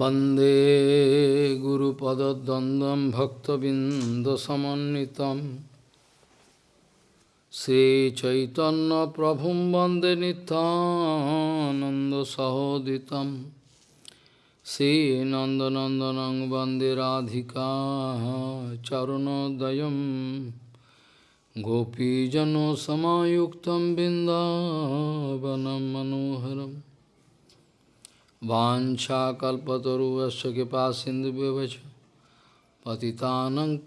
वन्दे गुरुपदद्वन्द्वं भक्तबिन्दसमन्वितं श्रीचैतन्यप्रभुं वन्दे नितानन्दसहोदितं श्रीनन्दनन्दनं वन्दे राधिका चरुणोदयं गोपीजनसमायुक्तं बिन्दावनं मनोहरम् वाछाकल्पतरुवश कृपा सिंधु व्यवच पतितानंग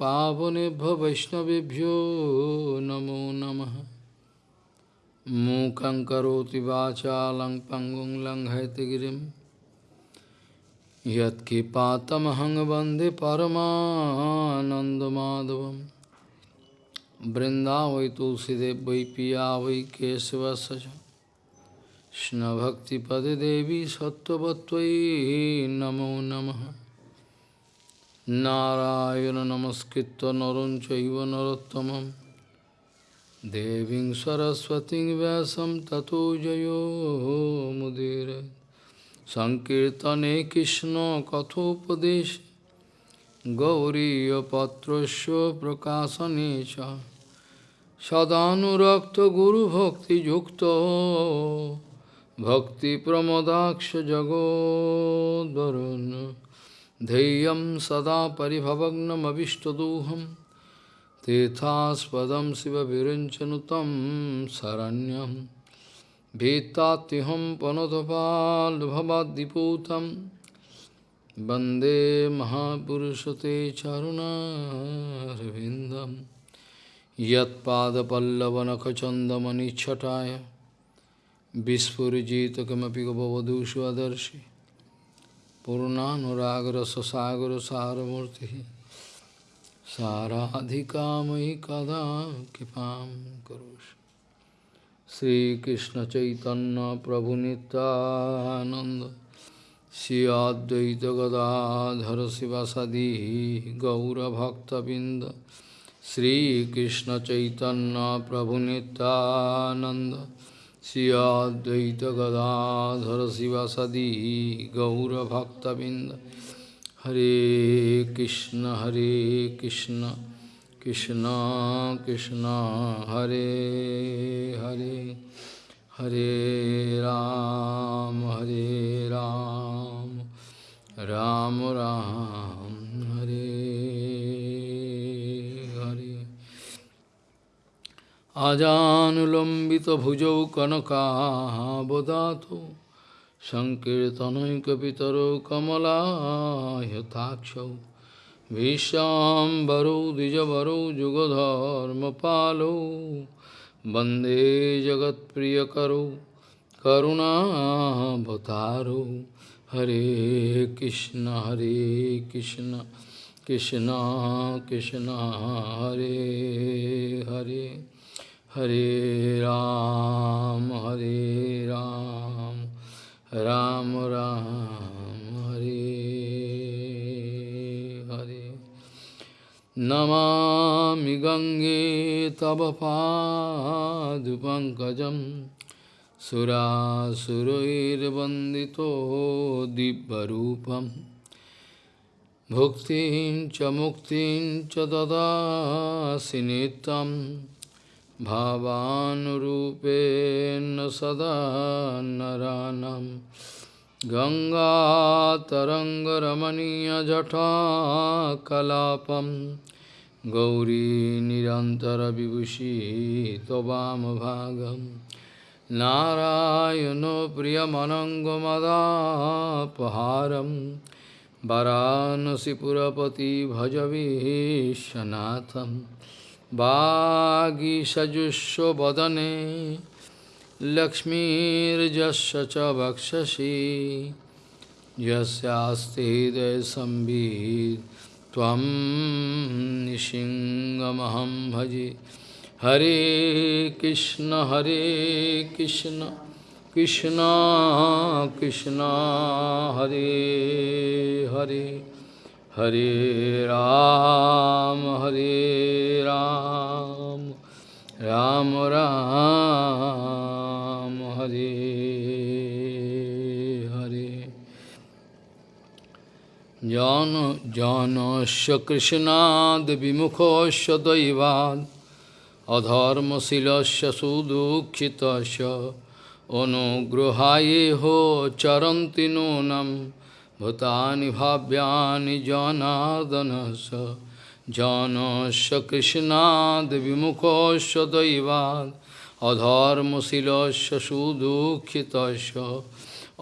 वैष्णवभ्यो नमो नम। मूकं करोति वाचा लंग पंगुं लंघयतगिरिं यत्कृपातमहं वंदे परमानन्दमाधवं। वृन्दा वै तुलसीदेव वै কৃষ্ণভক্তিপদে দেবী সত্যবত্তয়ী নমো নম। নারায়ণ নমস্কৃত নরম চৈব নরোত্তম দেবী সরস্বতী ব্যাসম ততো জয়োমুদীর সংকীর্তনে কৃষ্ণ কথোপদেশ। গৌরীপত্রস্য প্রকাশনে চ। সদানুরক্ত গুরুভক্তিযুক্ত भक्तिप्रमदाक्ष जगोद्वरुन् धैर्यं सदा परिभवग्नमभिष्टदोहं तीर्थास्पदं शिवविरञ्चनुतं शरण्यं भीत्तात्यहं पनतपाल्भवाद्दिपूतं वन्दे महापुरुषते चरुणारविन्दं यत्पादपल्लवनखचन्दमनिच्छटाय Vispurjita kamapi gopavadu svadarshi Purnanuragra sasagra saramurti Saradhikamai kada kipam karosh Sri Krishna Chaitanya Prabhu Nityananda Sri Advaita Gadadhara Srivasadi Gaura Bhakta Binda Sri Siyadvaita Gadadhara Srivasadi Gaura Bhakta Binda Hare Krishna Hare Krishna Krishna Krishna Hare Hare Hare Ram Hare Ram Ram Ram Hare আজানুলম্বিতভুজৌ কনকাবদাতো সংকীর্তনৈকপিতরৌ কমলায়তাক্ষৌ ভীষ্মাম্বরৌ দ্বিজবরৌ যুগধর্মপালৌ বন্দে জগৎপ্রিয়করৌ করুণাবতারৌ হরে কৃষ্ণ হরে Krishna Krishna Krishna Hare Hare Hare Ram, Hare Ram, Ram Ram, Hare Hare. Namami Gange Tava Padupankajam Sura Surair Bandito Dibbarupam Bhuktin Chamuktin Chadada Sinitam भावानुरूपेण सदा नरानं गङ्गातरङ्गरमणीयजटाकलापं गौरी निरन्तरविभूषी त्ववामभागं नारायणो प्रियमनङ्गमदापहारं वरानसिपुरपति भजवीशनाथम् Vāgisajusho vadane Lakshmirjasya cha bhakshashi Yasyasti desambhid Tvam nishingamaham bhaji Hare Krishna Hare Krishna Krishna Krishna Hare Hare Hare Ram, Hare Ram, Ram Ram, Hare Hare. Jana Jana Janasya Devi Vimukosya Daivad Adharma Silasya Sudukhitasya Anugruhaye Ho Charantinunam भूतानि भाव्यानि जनार्दनस्य जानस्य कृष्णाद्विमुखस्य दैवात् अधर्मशीलस्य सुदुःखितस्य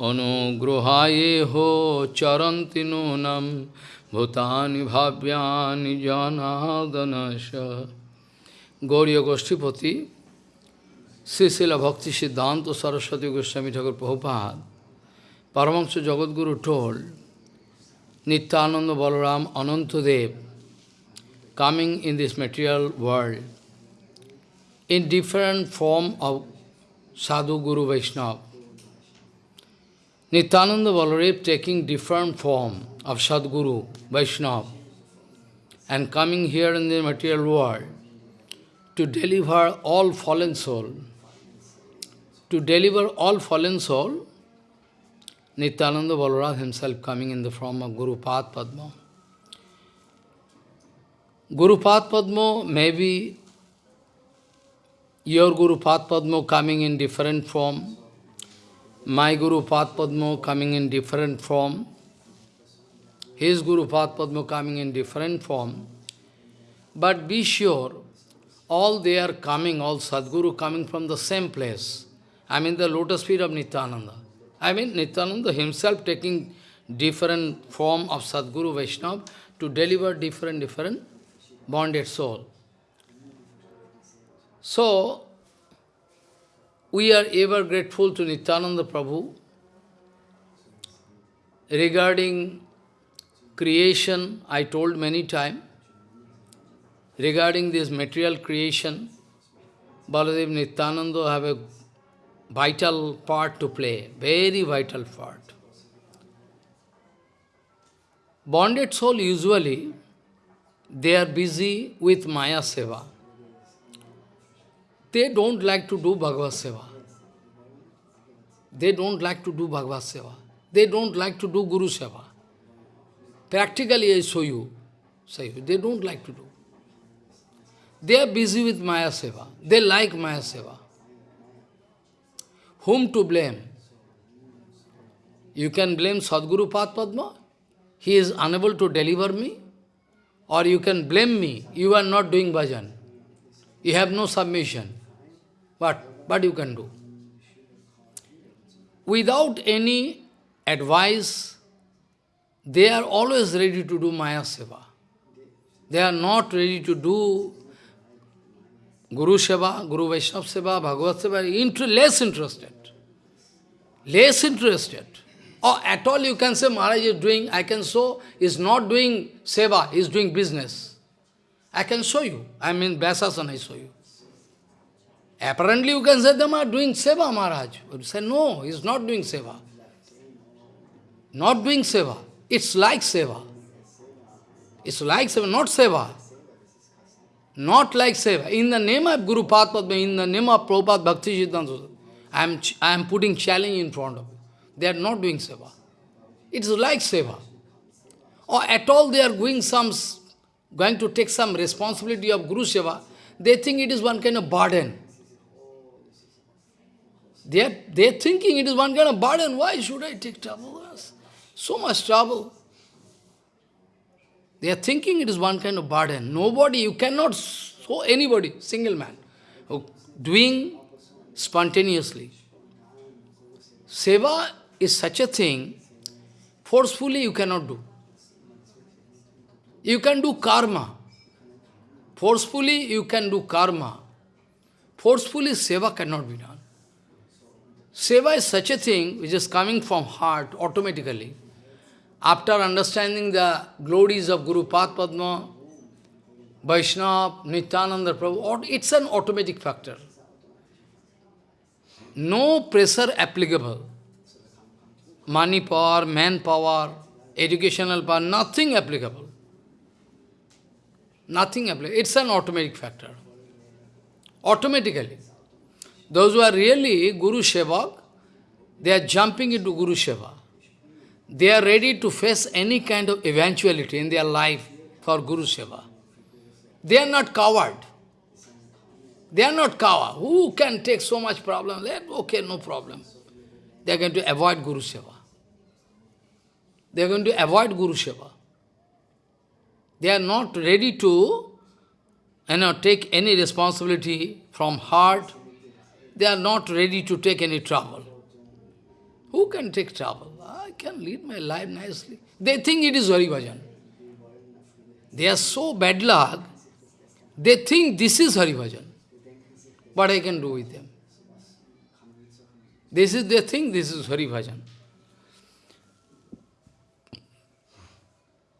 अनुगृहायेहो चरन्ति नूनं भूतानि भाव्यानि जनार्दनस्य Gauriya Goshtipati, Srila Bhakti Siddhanta Saraswati Goswami Thakur Prabhupada, Paramahansa Jagadguru told, Nityananda Balaram Anantadev coming in this material world in different form of Sadhu Guru Vaishnava. Nityananda Balaram taking different form of Sadguru Vaishnava and coming here in the material world to deliver all fallen soul. To deliver all fallen soul, Nityananda Balaram himself coming in the form of Guru Pad Padma. Guru Pad Padma may be your Guru Pad Padma coming in different form, my Guru Pad Padma coming in different form, his Guru Pad Padma coming in different form. But be sure, all they are coming, all Sadguru coming from the same place. I mean the lotus feet of Nityananda. I mean Nityananda himself taking different form of Sadguru Vaishnava to deliver different, different bonded soul. So, we are ever grateful to Nityananda Prabhu regarding creation, I told many times, regarding this material creation, Baladev Nityananda have a vital part to play, very vital part. Bonded soul usually, they are busy with Maya Seva. They don't like to do Bhagavad Seva. They don't like to do Bhagavad Seva. They don't like to do Guru Seva. Practically I show you, say they don't like to do. They are busy with Maya Seva. They like Maya Seva. Whom to blame? You can blame Sadguru Pad Padma. He is unable to deliver me. Or you can blame me. You are not doing bhajan. You have no submission. What? What you can do? Without any advice, they are always ready to do Maya Seva. They are not ready to do Guru Seva, Guru Vaishnava Seva, Bhagavad Seva, less interested. Less interested. Or at all you can say Maharaj is doing, I can show, is not doing Seva, is doing business. I can show you. I mean, Vyasasana I show you. Apparently you can say them are doing Seva, Maharaj. You say, no, he is not doing Seva. Not doing Seva. It's like Seva. It's like Seva, not Seva. Not like Seva. In the name of Guru Padma, in the name of Prabhupada Bhakti Siddhanta, I am, I am putting challenge in front of you. They are not doing Seva. It's like Seva. Or at all they are going some, going to take some responsibility of Guru Seva, they think it is one kind of burden. They are, they are thinking it is one kind of burden. Why should I take trouble? So much trouble. They are thinking it is one kind of burden. Nobody, you cannot show anybody, single man, doing spontaneously. Seva is such a thing, forcefully you cannot do. You can do karma. Forcefully you can do karma. Forcefully seva cannot be done. Seva is such a thing which is coming from heart automatically. After understanding the glories of Guru Pad Padma, Vaishnava, Nityananda Prabhu, it's an automatic factor. No pressure applicable. Money power, manpower, educational power, nothing applicable. Nothing applicable. It's an automatic factor. Automatically. Those who are really Guru Sevak, they are jumping into Guru Seva. they are ready to face any kind of eventuality in their life for Guru Seva. They are not coward. They are not coward. Who can take so much problem? Okay, no problem. They are going to avoid Guru Seva. They are going to avoid Guru Seva. They are not ready to you know, take any responsibility from heart. They are not ready to take any trouble. Who can take trouble? I can lead my life nicely. They think it is Hari Bhajan. They are so bad luck, they think this is Hari Bhajan. What I can do with them? This is they thing, this is Hari Bhajan.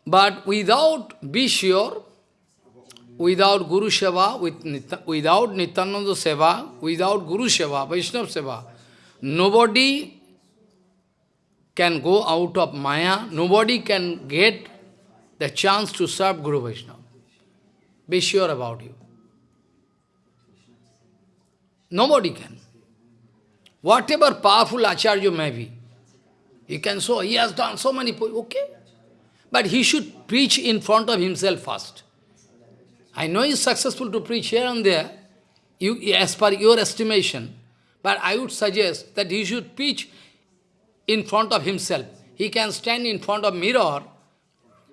But without, be sure, without Guru Seva, with, without Nityananda Seva, without Guru Seva, Vaishnava Seva, nobody can go out of Maya, nobody can get the chance to serve Guru Vaishnava. Be sure about you. Nobody can. Whatever powerful Acharya may be, he can show, he has done so many, okay. But he should preach in front of himself first. I know he is successful to preach here and there, you, as per your estimation, but I would suggest that he should preach in front of himself. He can stand in front of mirror,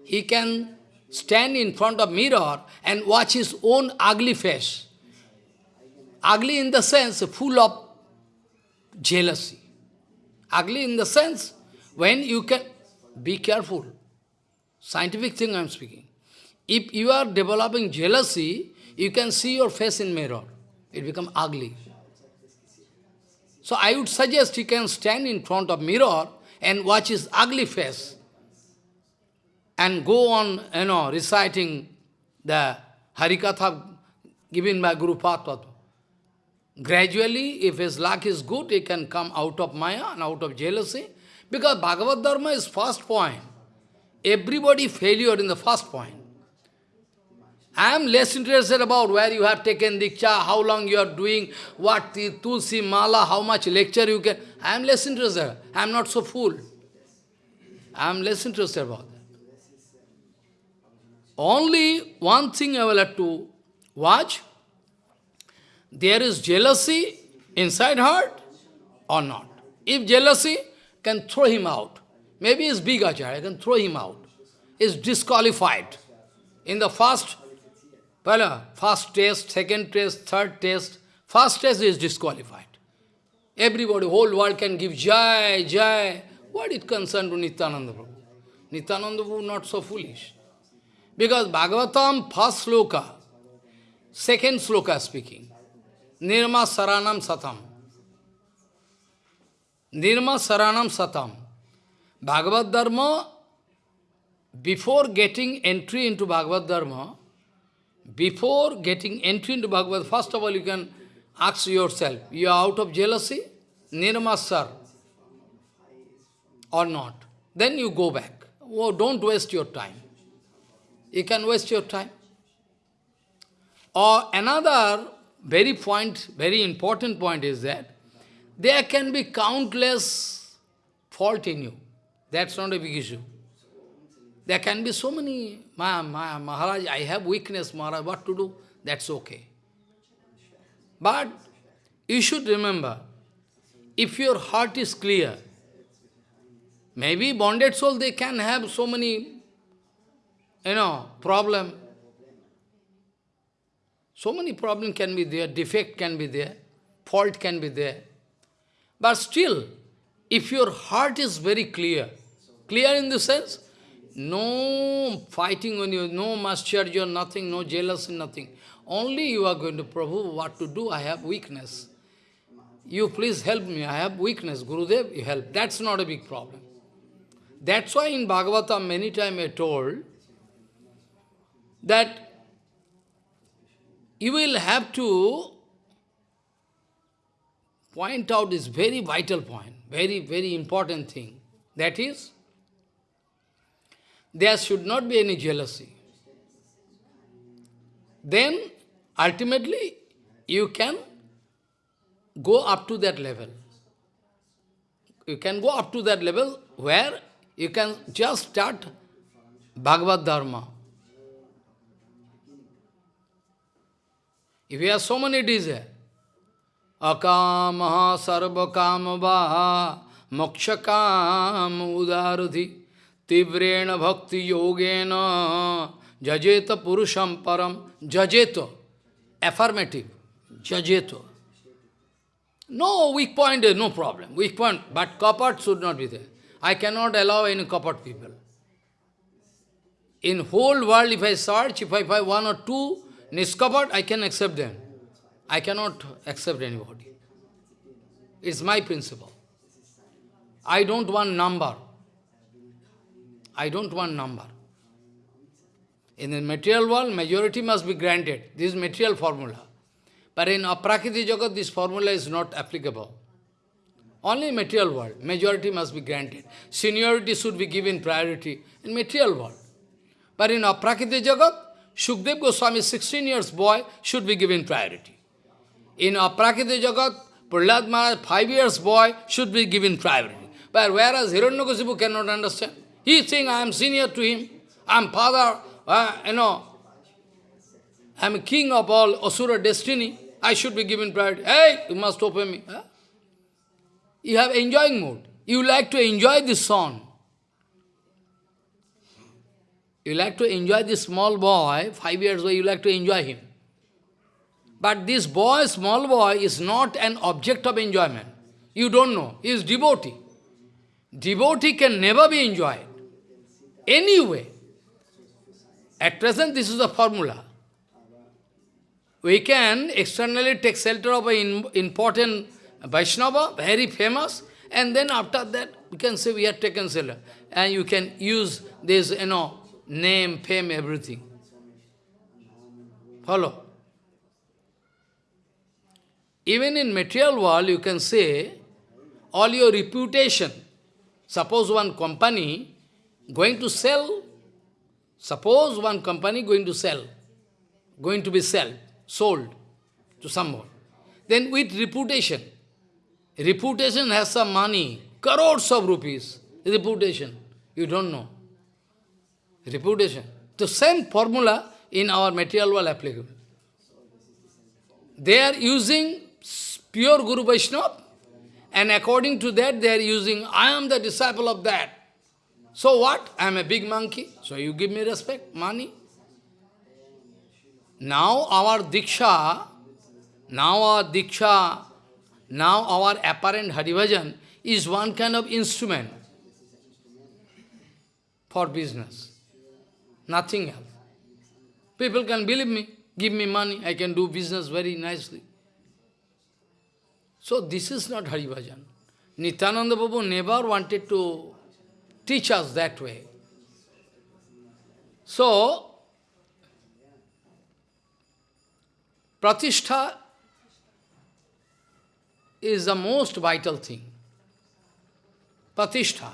he can stand in front of mirror and watch his own ugly face. Ugly in the sense full of jealousy. Ugly in the sense when you can be careful. Scientific thing I am speaking. If you are developing jealousy, you can see your face in mirror. It become ugly. So I would suggest you can stand in front of mirror and watch his ugly face and go on, you know, reciting the Harikatha given by Guru Patwat. Gradually, if his luck is good, he can come out of Maya and out of jealousy. Because Bhagavad Dharma is first point. Everybody failure in the first point. I am less interested about where you have taken Diksha, how long you are doing, what the Tulsi Mala, how much lecture you can. I am less interested. I am not so fool. I am less interested about that. Only one thing I will have to watch. There is jealousy inside heart or not. If jealousy, can throw him out. Maybe he's big acharya, can throw him out. is disqualified. In the first well, uh, first test, second test, third test, first test is disqualified. Everybody, whole world can give Jai, Jai. What it concerned to Nityananda Prabhu? Nityananda Prabhu not so foolish. Because Bhagavatam, first sloka, second sloka speaking, Nirma Saranam Satam. Nirma Saranam Satam. Bhagavad Dharma, before getting entry into Bhagavad Dharma, before getting entry into Bhagavad, first of all you can ask yourself, you are out of jealousy, nirmasar, or not. Then you go back. Oh, don't waste your time. You can waste your time. Or another very point, very important point is that there can be countless fault in you. That's not a big issue. There can be so many, Ma, Ma, Maharaj, I have weakness, Maharaj, what to do? That's okay. But you should remember, if your heart is clear, maybe bonded soul, they can have so many, you know, problem. So many problems can be there, defect can be there, fault can be there. But still, if your heart is very clear, clear in the sense, no fighting on you, no mascharya, nothing, no jealousy, nothing. Only you are going to, Prabhu, what to do? I have weakness. You please help me, I have weakness. Gurudev, you help. That's not a big problem. That's why in Bhagavata many times I told that you will have to point out this very vital point, very, very important thing. That is, there should not be any jealousy. Then, ultimately, you can go up to that level. You can go up to that level where You can just start Bhagavad Dharma. If you have so many desires, eh? akamaha sarvakamava mokshakam udaradhi tivrena bhakti yogena jajeta purusham param jajeta affirmative jajeta no weak point is no problem weak point but copper should not be there. I cannot allow any copper people. In whole world if I search if I find one or two niskapat I can accept them I cannot accept anybody. It's my principle. I don't want number. I don't want number. In the material world, majority must be granted. This is material formula. But in Aprakriti Jagat, this formula is not applicable. Only material world, majority must be granted. Seniority should be given priority in material world. But in Aprakriti Jagat, Shukdev Goswami, 16 years boy, should be given priority. In Aprakriti Jagat, Prahlad Maharaj, five years boy, should be given priority. But whereas Hiranyakasipu cannot understand. He is saying, I am senior to him, I am father, uh, you know, I am king of all Asura destiny, I should be given priority. Hey, you must open me. Huh? You have enjoying mood. You like to enjoy this song. You like to enjoy this small boy, five years old, you like to enjoy him. But this boy, small boy, is not an object of enjoyment. You don't know. He is devotee. Devotee can never be enjoyed. Anyway. At present, this is the formula. We can externally take shelter of an important Vaishnava, very famous, and then after that, we can say we have taken shelter. And you can use this, you know, name, fame, everything. Follow? Even in material world, you can say, all your reputation, suppose one company going to sell, suppose one company going to sell, going to be sold, sold to someone. Then with reputation, reputation has some money, crores of rupees, reputation, you don't know. Reputation. The same formula in our material world applicable. They are using pure Guru Vaishnava, and according to that they are using, I am the disciple of that. So what? I am a big monkey, so you give me respect, money. Now our Diksha, now our Diksha, now our apparent Hari Bhajan is one kind of instrument for business. Nothing else. People can believe me, give me money, I can do business very nicely. So this is not Hari Bhajan. Nityananda Prabhu never wanted to teach us that way. So, Pratishtha is the most vital thing. Pratishtha.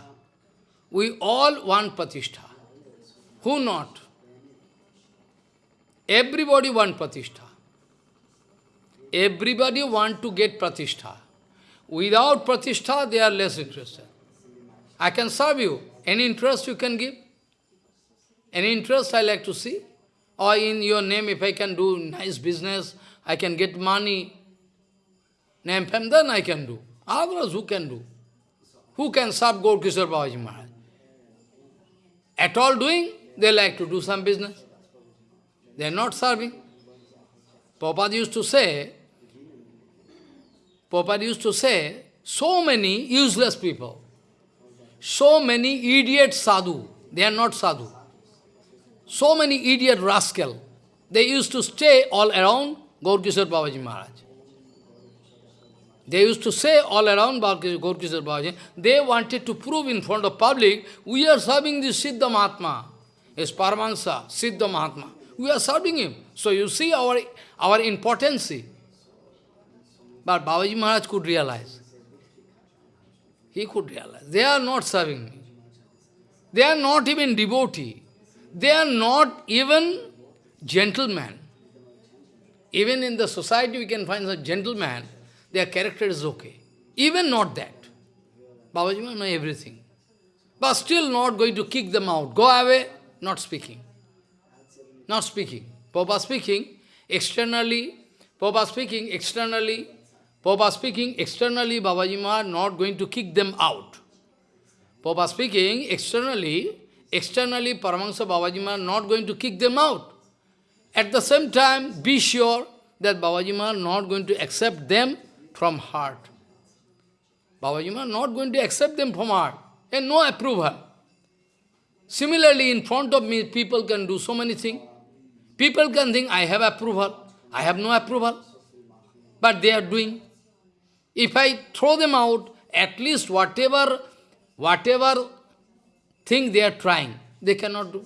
We all want Pratishtha. Who not? Everybody want Pratishtha. Everybody want to get pratishtha. Without pratishtha, they are less interested. I can serve you. Any interest you can give? Any interest I like to see? Or in your name, if I can do nice business, I can get money, name fame, then I can do. Otherwise, who can do? Who can serve Gaur Kishore Babaji Maharaj? At all doing, they like to do some business. They are not serving. Prabhupada used to say, Prabhupada used to say, so many useless people, so many idiot sadhu, they are not sadhu. So many idiot rascal, they used to stay all around Gaurkishore Babaji Maharaj. They used to say all around Gaurkishore Babaji, they wanted to prove in front of public, we are serving this Siddha Mahatma, his Paramahansa, Siddha Mahatma. We are serving him. So you see our, our importance. But Babaji Maharaj could realize. He could realize. They are not serving me. They are not even devotee. They are not even gentlemen. Even in the society we can find a gentleman, their character is okay. Even not that. Babaji Maharaj know everything. but still not going to kick them out. Go away, not speaking. Not speaking. Papa speaking, externally, Papa speaking, externally, Papa speaking, externally, Babaji Maharaj not going to kick them out. Papa speaking, externally, externally, Paramahansa Babaji Maharaj not going to kick them out. At the same time, be sure that Babaji Maharaj not going to accept them from heart. Babaji Maharaj not going to accept them from heart, and no approval. Similarly, in front of me, people can do so many things. People can think, I have approval, I have no approval. But they are doing. If I throw them out, at least whatever, whatever thing they are trying, they cannot do.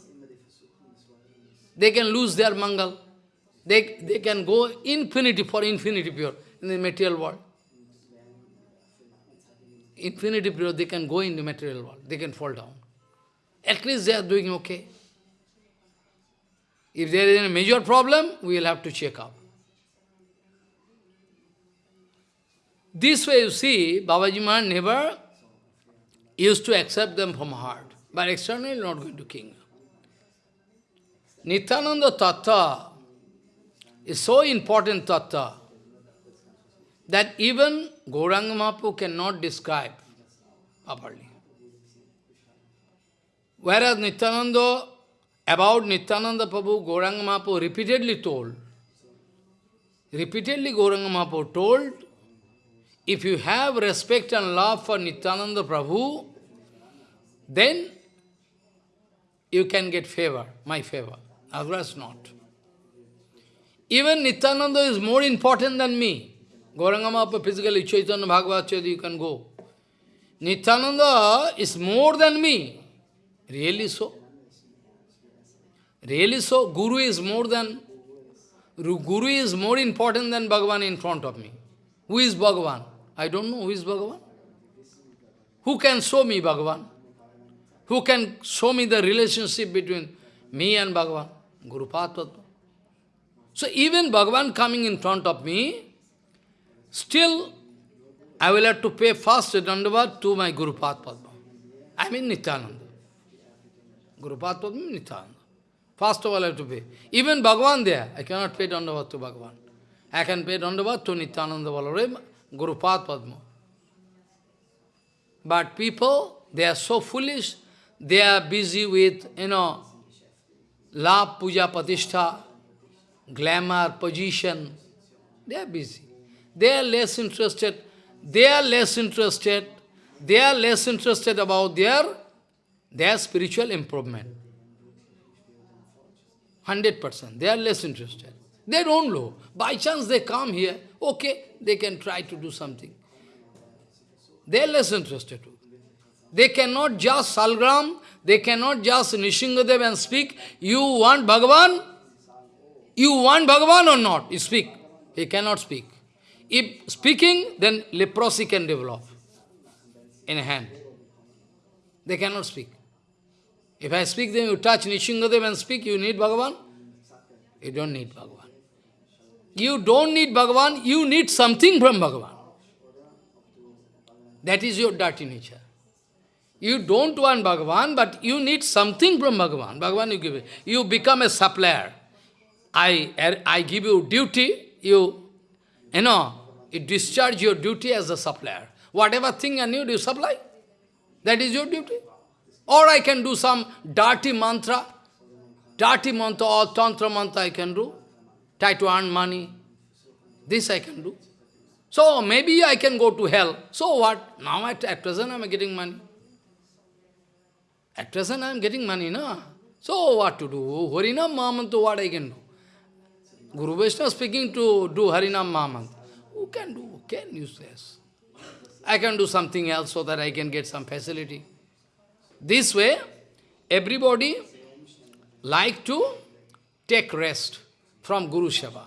They can lose their mangal. They, they can go infinity for infinity pure in the material world. Infinity pure, they can go in the material world. They can fall down. At least they are doing okay. If there is a major problem, we will have to check up. This way you see, Babaji Maharaj never used to accept them from heart, but externally not going to king. Nityananda Tattva is so important Tattva that even Gauranga Mahaprabhu cannot describe properly. Whereas Nityananda, about Nityananda Prabhu, Gauranga Mahaprabhu repeatedly told, repeatedly Gauranga Mahaprabhu told, if you have respect and love for Nityananda Prabhu, then you can get favor, my favor. Otherwise not. Even Nityananda is more important than me. Gauranga Mahaprabhu physically, Chaitanya Bhagavat you can go. Nityananda is more than me. Really so? Really so? Guru is more than, Guru is more important than Bhagavan in front of me. Who is Bhagavan? I don't know who is Bhagavan. Who can show me Bhagavan? Who can show me the relationship between me and Bhagavan? Guru Padma. So even Bhagavan coming in front of me, still I will have to pay first dandavat to my Guru Padma. I mean Nityananda. Guru Padma Nityananda. First of all I have to pay. Even Bhagavan there, I cannot pay dandavat to Bhagavan. I can pay dandavat to Nityananda Balarama, Guru Padma. But people, they are so foolish, they are busy with, you know, love, puja, patishtha, glamour, position. They are busy. They are less interested. They are less interested. They are less interested about their, their spiritual improvement. 100%. They are less interested. They don't know. By chance they come here, okay, they can try to do something. They are less interested. They cannot just salgram, they cannot just Nishingadev and speak, you want Bhagavan? You want Bhagavan or not? You speak. He cannot speak. If speaking, then leprosy can develop in hand. They cannot speak. If I speak, then you touch Nishingadev and speak, you need Bhagavan? You don't need Bhagavan. You don't need Bhagavan, you need something from Bhagavan. That is your dirty nature. You don't want Bhagavan, but you need something from Bhagavan. Bhagavan you give it. You become a supplier. I, er, I give you duty, you, you know, you discharge your duty as a supplier. Whatever thing I need, you supply. That is your duty. Or I can do some dirty mantra, dirty mantra or tantra mantra I can do. Try to earn money. This I can do. So maybe I can go to hell. So what? Now at, at present I am getting money. At present I am getting money, no? So what to do? Harinam Mahamantra, what I can do? Guru Vaishnava speaking to do Harinam Mahamantra. Who can do? Who can use this? I can do something else so that I can get some facility. This way, everybody like to take rest from Guru Seva.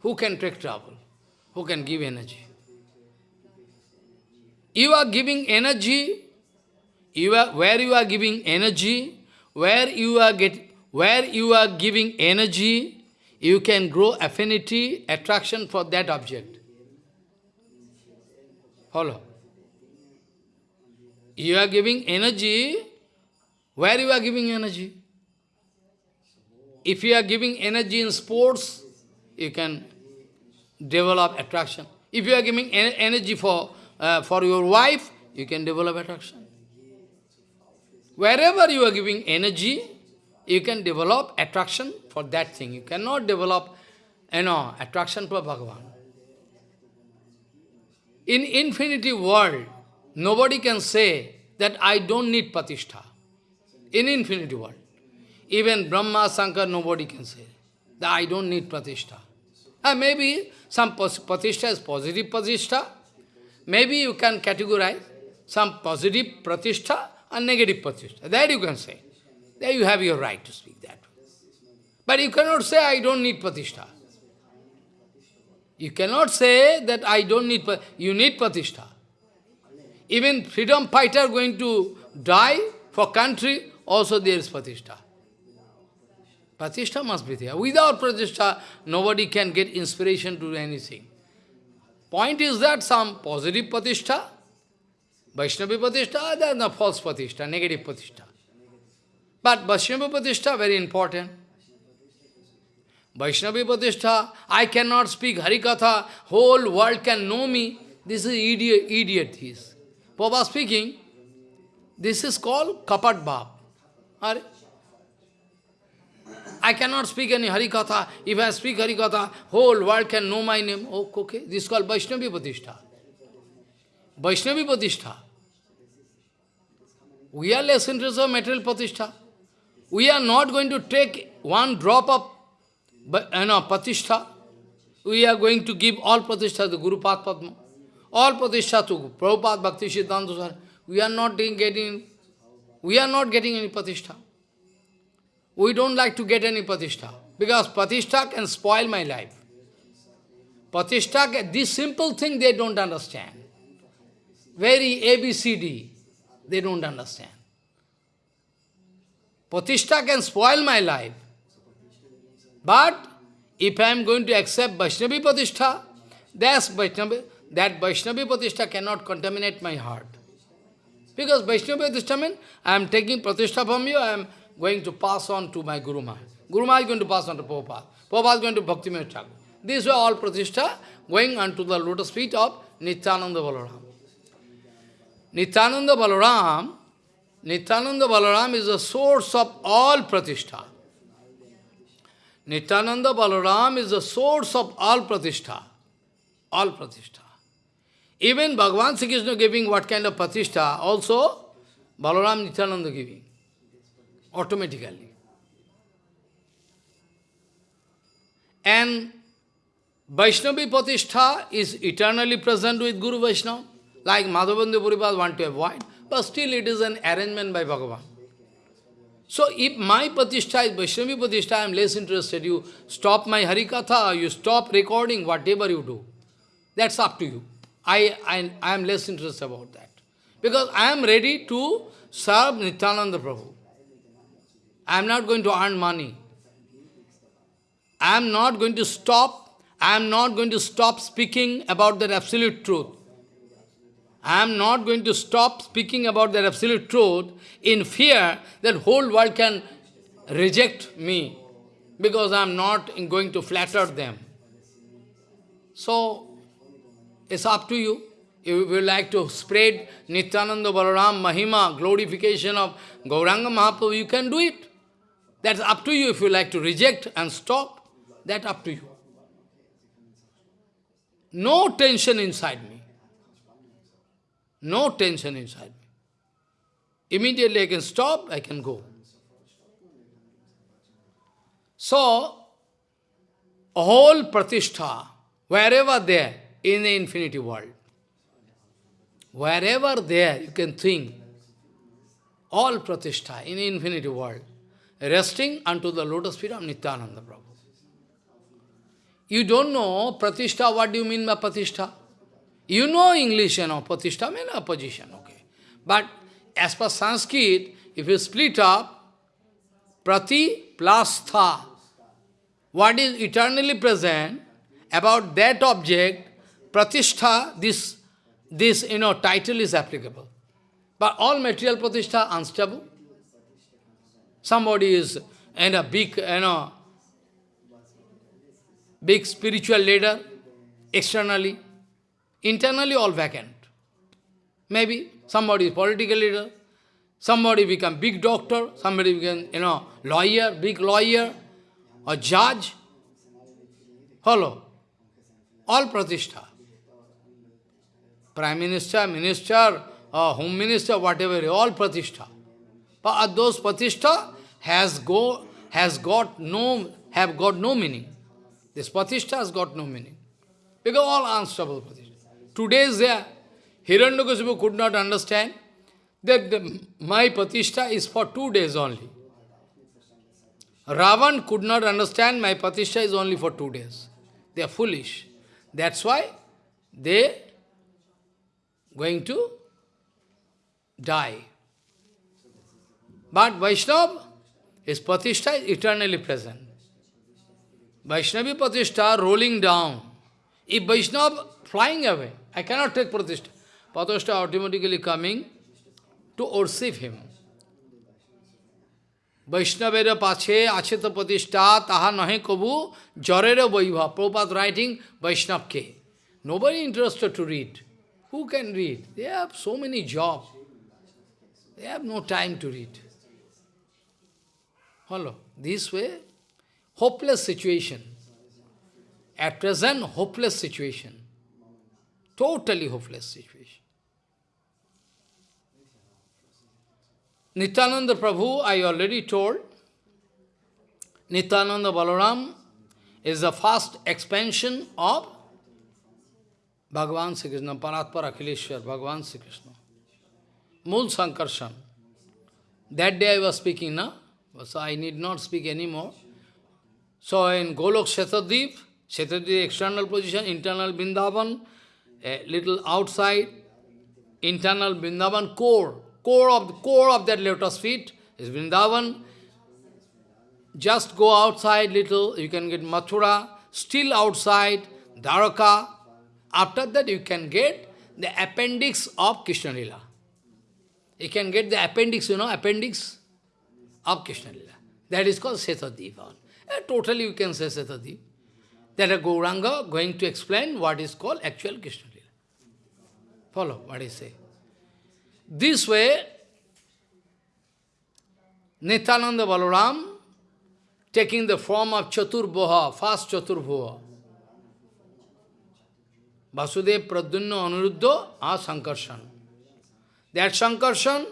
Who can take trouble? Who can give energy? You are giving energy you are, where you are giving energy, where you are get, where you are giving energy, you can grow affinity, attraction for that object. Follow. You are giving energy, where you are giving energy? If you are giving energy in sports, you can develop attraction. If you are giving en energy for, uh, for your wife, you can develop attraction. Wherever you are giving energy, you can develop attraction for that thing. You cannot develop, you know, attraction for Bhagavan. In infinity world, nobody can say that I don't need patishtha. In infinity world. Even Brahma, Shankar, nobody can say that I don't need pratishtha. Uh, maybe some pratishtha is positive pratishtha. Maybe you can categorize some positive pratishtha and negative pratishtha. That you can say. There you have your right to speak that. But you cannot say, I don't need pratishtha. You cannot say that I don't need, you need pratishtha. Even freedom fighter going to die for country, also there is pratishtha. Pratishtha must be there. Without pratishtha, nobody can get inspiration to do anything. Point is that some positive pratishtha, Vaishnavi pratishtha, there no false pratishtha, negative pratishtha. But Vaishnavi pratishtha, very important. Vaishnavi pratishtha, I cannot speak Harikatha, whole world can know me. This is idiot, idiot he is. Papa speaking, this is called Kapat Bhav. I cannot speak any Harikatha. If I speak Harikatha, whole world can know my name. Oh, okay. This is called Vaishnavi Pratishtha. Vaishnavi Pratishtha. We are less interested in material Pratishtha. We are not going to take one drop of you know, Pratishtha. We are going to give all Pratishtha to Guru Padma. All Pratishtha Prabhupada Bhakti Siddhanta We are not getting, we are not getting any Pratishtha. We don't like to get any patishtha, because patishtha can spoil my life. Patishtha, this simple thing they don't understand. Very ABCD, they don't understand. Patishtha can spoil my life. But if I am going to accept Vaishnavi Patishtha, that's Vaishnavi, that Vaishnavi Patishtha cannot contaminate my heart. Because Vaishnavi Patishtha means I am taking Pratishtha from you, I am going to pass on to my Guru Maharaj. Guru Maharaj is going to pass on to Prabhupada. Prabhupada is going to Bhakti Thakur. These were all pratishtha going unto the lotus feet of Nityananda Balaram. Nityananda Balaram, Nityananda Balaram is the source of all pratishtha. Nityananda Balaram is the source of all pratishtha. All pratishtha. Even Bhagavan Sri Krishna giving what kind of pratishtha, also Balaram Nityananda giving automatically. And Vaishnavi Patishtha is eternally present with Guru Vaishnava, like Madhavendra Puripad want to avoid, but still it is an arrangement by Bhagavan. So if my Patishtha is Vaishnavi Patishtha, I am less interested. You stop my Harikatha, you stop recording, whatever you do. That's up to you. I, I, I am less interested about that. Because I am ready to serve Nityananda Prabhu. I am not going to earn money. I am not going to stop, I am not going to stop speaking about that absolute truth. I am not going to stop speaking about that absolute truth in fear that whole world can reject me because I am not going to flatter them. So, it's up to you. If you like to spread Nityananda Balaram Mahima, glorification of Gauranga Mahaprabhu, you can do it. That's up to you if you like to reject and stop. That's up to you. No tension inside me. No tension inside me. Immediately I can stop, I can go. So, whole pratishtha, wherever there, in the infinity world, wherever there you can think, all pratishtha in infinity world, resting unto the lotus feet of Nityananda Prabhu. You don't know pratishtha, what do you mean by pratishtha? You know English, you know, pratishtha means a position, okay. But as per Sanskrit, if you split up, prati plus tha, what is eternally present, about that object, pratishtha, this, this, you know, title is applicable. But all material pratishtha unstable. Somebody is in a big, you know, big spiritual leader, externally, internally all vacant. Maybe somebody is political leader, somebody become big doctor, somebody become, you know, lawyer, big lawyer, or judge. Hello. All pratishtha. Prime Minister, Minister, or Home Minister, whatever, all pratishtha. But those pratishtha has go has got no have got no meaning. This pratishtha has got no meaning. Because all unstable pratishtha. Today is there. Hiranyakasipu could not understand that the, my pratishtha is for two days only. Ravan could not understand my pratishtha is only for two days. They are foolish. That's why they going to die. But Vaishnava, his pratishtha is eternally present. Vaishnavi pratishtha rolling down. If Vaishnava flying away, I cannot take pratishtha. Pratishtha automatically coming to worship him. Vaishnavera pache acheta pratishtha taha nahe kabu jarera vaibha. Prabhupada writing Vaishnav ke. Nobody interested to read. Who can read? They have so many jobs. They have no time to read. Hello. This way, hopeless situation. At present, hopeless situation. Totally hopeless situation. Nityananda Prabhu, I already told, Nityananda Balaram is the first expansion of Bhagavan Sri Krishna, Paratpara Akhileshwar, Bhagavan Sri Krishna. Mool Sankarshan. That day I was speaking now, so I need not speak anymore. So in Golok Shetadip, Shetadip external position, internal Bindavan, a little outside, internal Vrindavan core, core of the core of that lotus feet is Vrindavan. Just go outside little, you can get Mathura, still outside, Dwaraka. After that you can get the appendix of Krishna Lila. You can get the appendix, you know, appendix of Krishna Lila. That is called Setadivan. Totally you can say Setadiv. That a Gauranga going to explain what is called actual Krishna Lila. Follow what I say. This way, Nityananda Balaram taking the form of Chaturbhoha, first Chaturbhoha. Vasudev Pradyumna Aniruddha are Sankarshan. That Sankarshan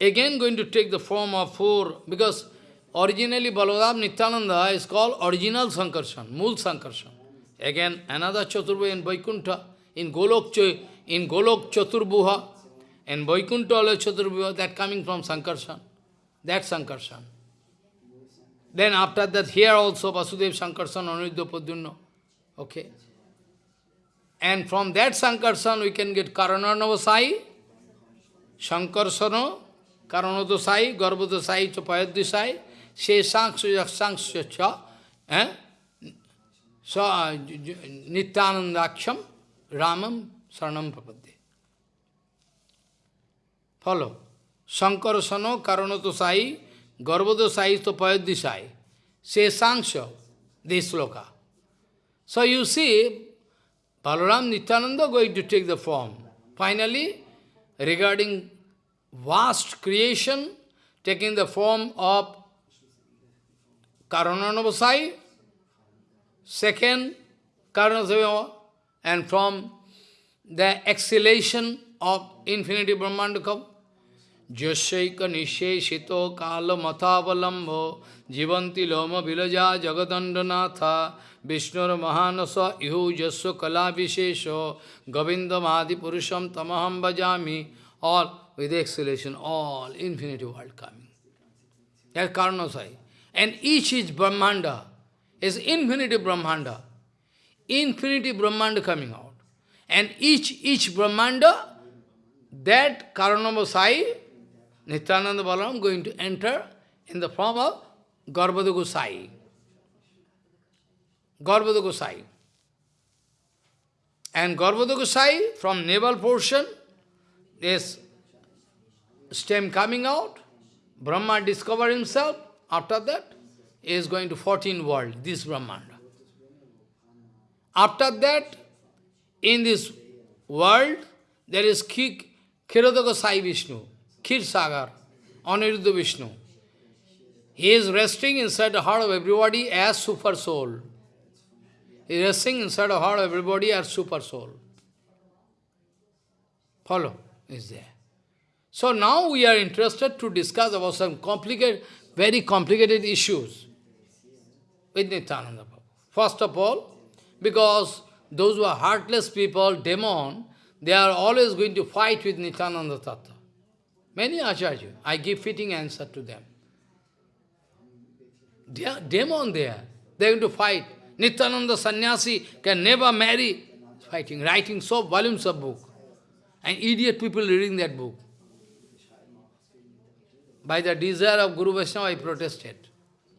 again going to take the form of four, because originally Balaram Nityananda is called original Sankarshan, Mool Sankarshan. Again, another Chaturbhoha in Vaikuntha, in Golok in Golok Chaturbuha, and Vaikuntha Chaturbuha, that coming from Sankarshan. That Sankarshan. Then after that, here also Vasudev Sankarshan, Aniruddha Pradyumna. Okay. And from that Sankarshan, we can get Karanarnavasai, Sankarsana, Karanodosai, Garbhodosai, Chapayadisai, Sheshangshu Yaksangshu Cha, eh? So, Nityanandaksham, Ramam, Saranam Prapadde. Follow. Sankarasano Karanato Sai, Garbhodo Sai to Payadhi Sai. Say Sanksha, this sloka. So you see, Balaram Nityananda going to take the form. Finally, regarding vast creation, taking the form of Karananavasai, second Karanasavya, and from the exhalation of infinity Brahmandakam. Jasyaika nisheshito kala matavalambo jivanti loma vilaja jagadandanatha Ihu jasya kala vishesho govindamadi purusham tamaham bhajami all with exhalation, all infinity world coming. That's Karanasai. And each is Brahmanda, is infinity Brahmanda. Infinity Brahmanda coming out. And each, each Brahmanda, that Karanavasai, Nityananda Balaram going to enter in the form of Garbhada Gosai. Garbhada Gosai. And Garbhada Gosai, from navel portion, is stem coming out, Brahma discover himself, after that, he is going to 14 world, this Brahmanda. After that, in this world, there is Kirodaka Sai Vishnu, Khir Sagar, Aniruddha Vishnu. He is resting inside the heart of everybody as super soul. Resting inside of heart everybody are super soul. Follow? Is there. So now we are interested to discuss about some complicated, very complicated issues with Nityananda Prabhu. First of all, because those who are heartless people, demon, they are always going to fight with Nityananda Tattva. Many acharya, I give fitting answer to them. They are demon there. They are going to fight. Nityananda sannyasi can never marry. Fighting, writing so volumes of book. And idiot people reading that book. By the desire of Guru Vaishnava, I protested.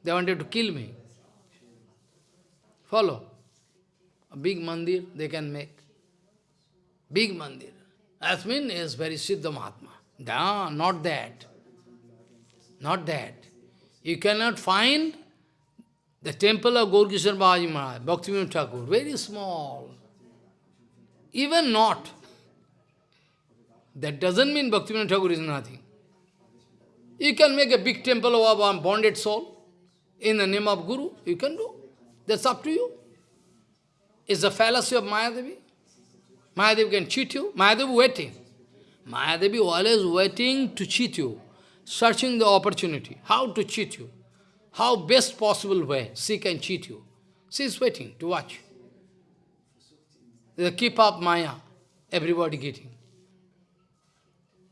They wanted to kill me. Follow. A big mandir they can make. Big mandir. Asmin is very Siddha Mahatma. No, not that. Not that. You cannot find the temple of Gaurkishore Babaji Maharaj, Bhaktivinoda Thakur, very small. Even not. That doesn't mean Bhaktivinoda Thakur is nothing. You can make a big temple of a bonded soul in the name of Guru. You can do. That's up to you. It's the fallacy of Mayadevi. Mayadevi can cheat you. Mayadevi waiting. Mayadevi always waiting to cheat you, searching the opportunity, how to cheat you, how best possible way she can cheat you. She is waiting to watch. The keep up Maya, everybody getting.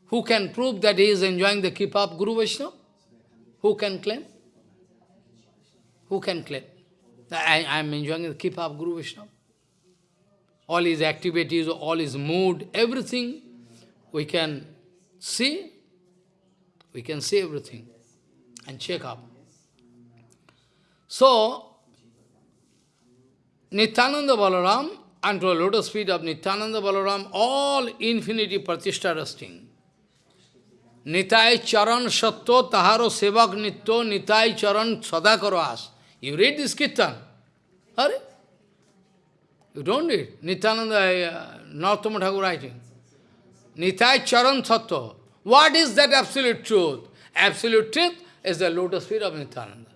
Who can prove that he is enjoying the keep up Guru Vaishnava? Who can claim? Who can claim? I am enjoying the keep up Guru Vaishnava. All his activities, all his mood, everything we can see. We can see everything and check up. So, Nityananda Balaram, unto the lotus feet of Nityananda Balaram, all infinity pratishtha resting. Nitai charan satto taharo sevak nitto nitai charan sada as. You read this kirtan? Are? You don't read. Nityananda, uh, Narottama Thakur writing. Nitai charan sattva. What is that absolute truth? Absolute truth is the lotus feet of Nityananda.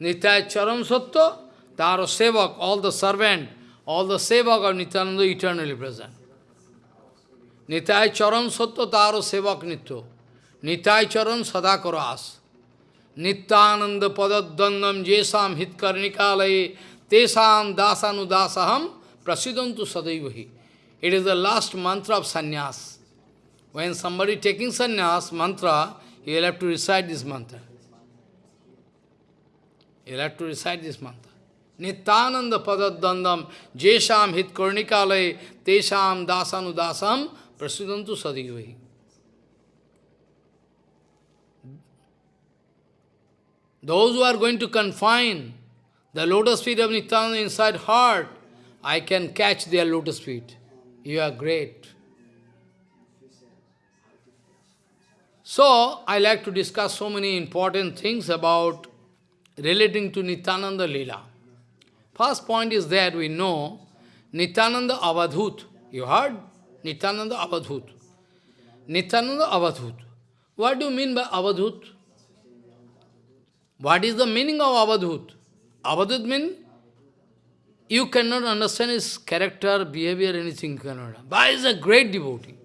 Nitai charan sattva, taro sevak, all the servant, all the sevak of Nityananda eternally present. Nitai charan sattva, taro sevak nitto. Nitai charan sada karas. Nityananda padadandam jesam hitkarnikalaye tesam dasanudasaham prasidantu sadaivahi. It is the last mantra of sannyas. When somebody taking sannyas mantra, he will have to recite this mantra. Will have to recite this mantra. Nityananda padadandam jesham hitkarnikalaye tesam dasanudasam prasidantu sadaivahi. Those who are going to confine the lotus feet of Nityananda inside heart, I can catch their lotus feet. You are great. So, I like to discuss so many important things about relating to Nityananda Leela. First point is that we know Nityananda Avadhut. You heard? Nityananda Avadhut. Nityananda Avadhut. What do you mean by Avadhut? What is the meaning of Avadhut? Avadhut means you cannot understand his character, behavior, anything you cannot. But he is a great devotee.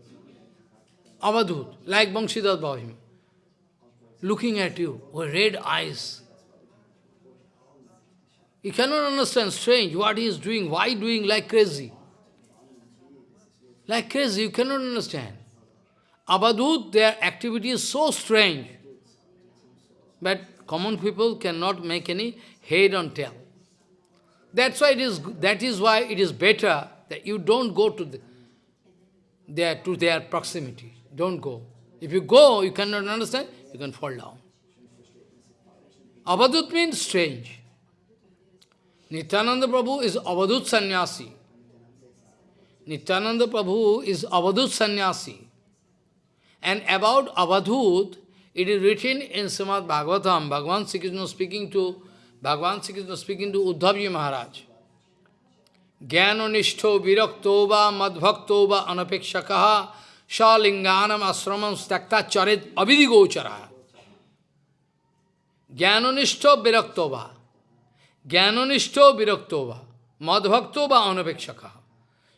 Avadhut, like Bangshidhar Bhavim. Looking at you with red eyes. You cannot understand, strange, what he is doing, why doing like crazy. Like crazy, you cannot understand. Avadhut, their activity is so strange. But Common people cannot make any head on tail. That's why it is that is why it is better that you don't go to the, their to their proximity. Don't go. If you go, you cannot understand, you can fall down. Avadut means strange. Nityananda Prabhu is Avadut sannyasi. Nityananda Prabhu is Avadut sannyasi. And about Avadhut, it is written in Srimad Bhagavatam, Bhagavan Sri speaking to Bhagavan Sri speaking to Uddhavji Maharaj. Jnanonishto virakto va madbhakto va anapekshakaha shalinganam asramam stakta charit avidigochara. Jnanonishto virakto va. Jnanonishto virakto va. Madbhakto va anapekshakaha.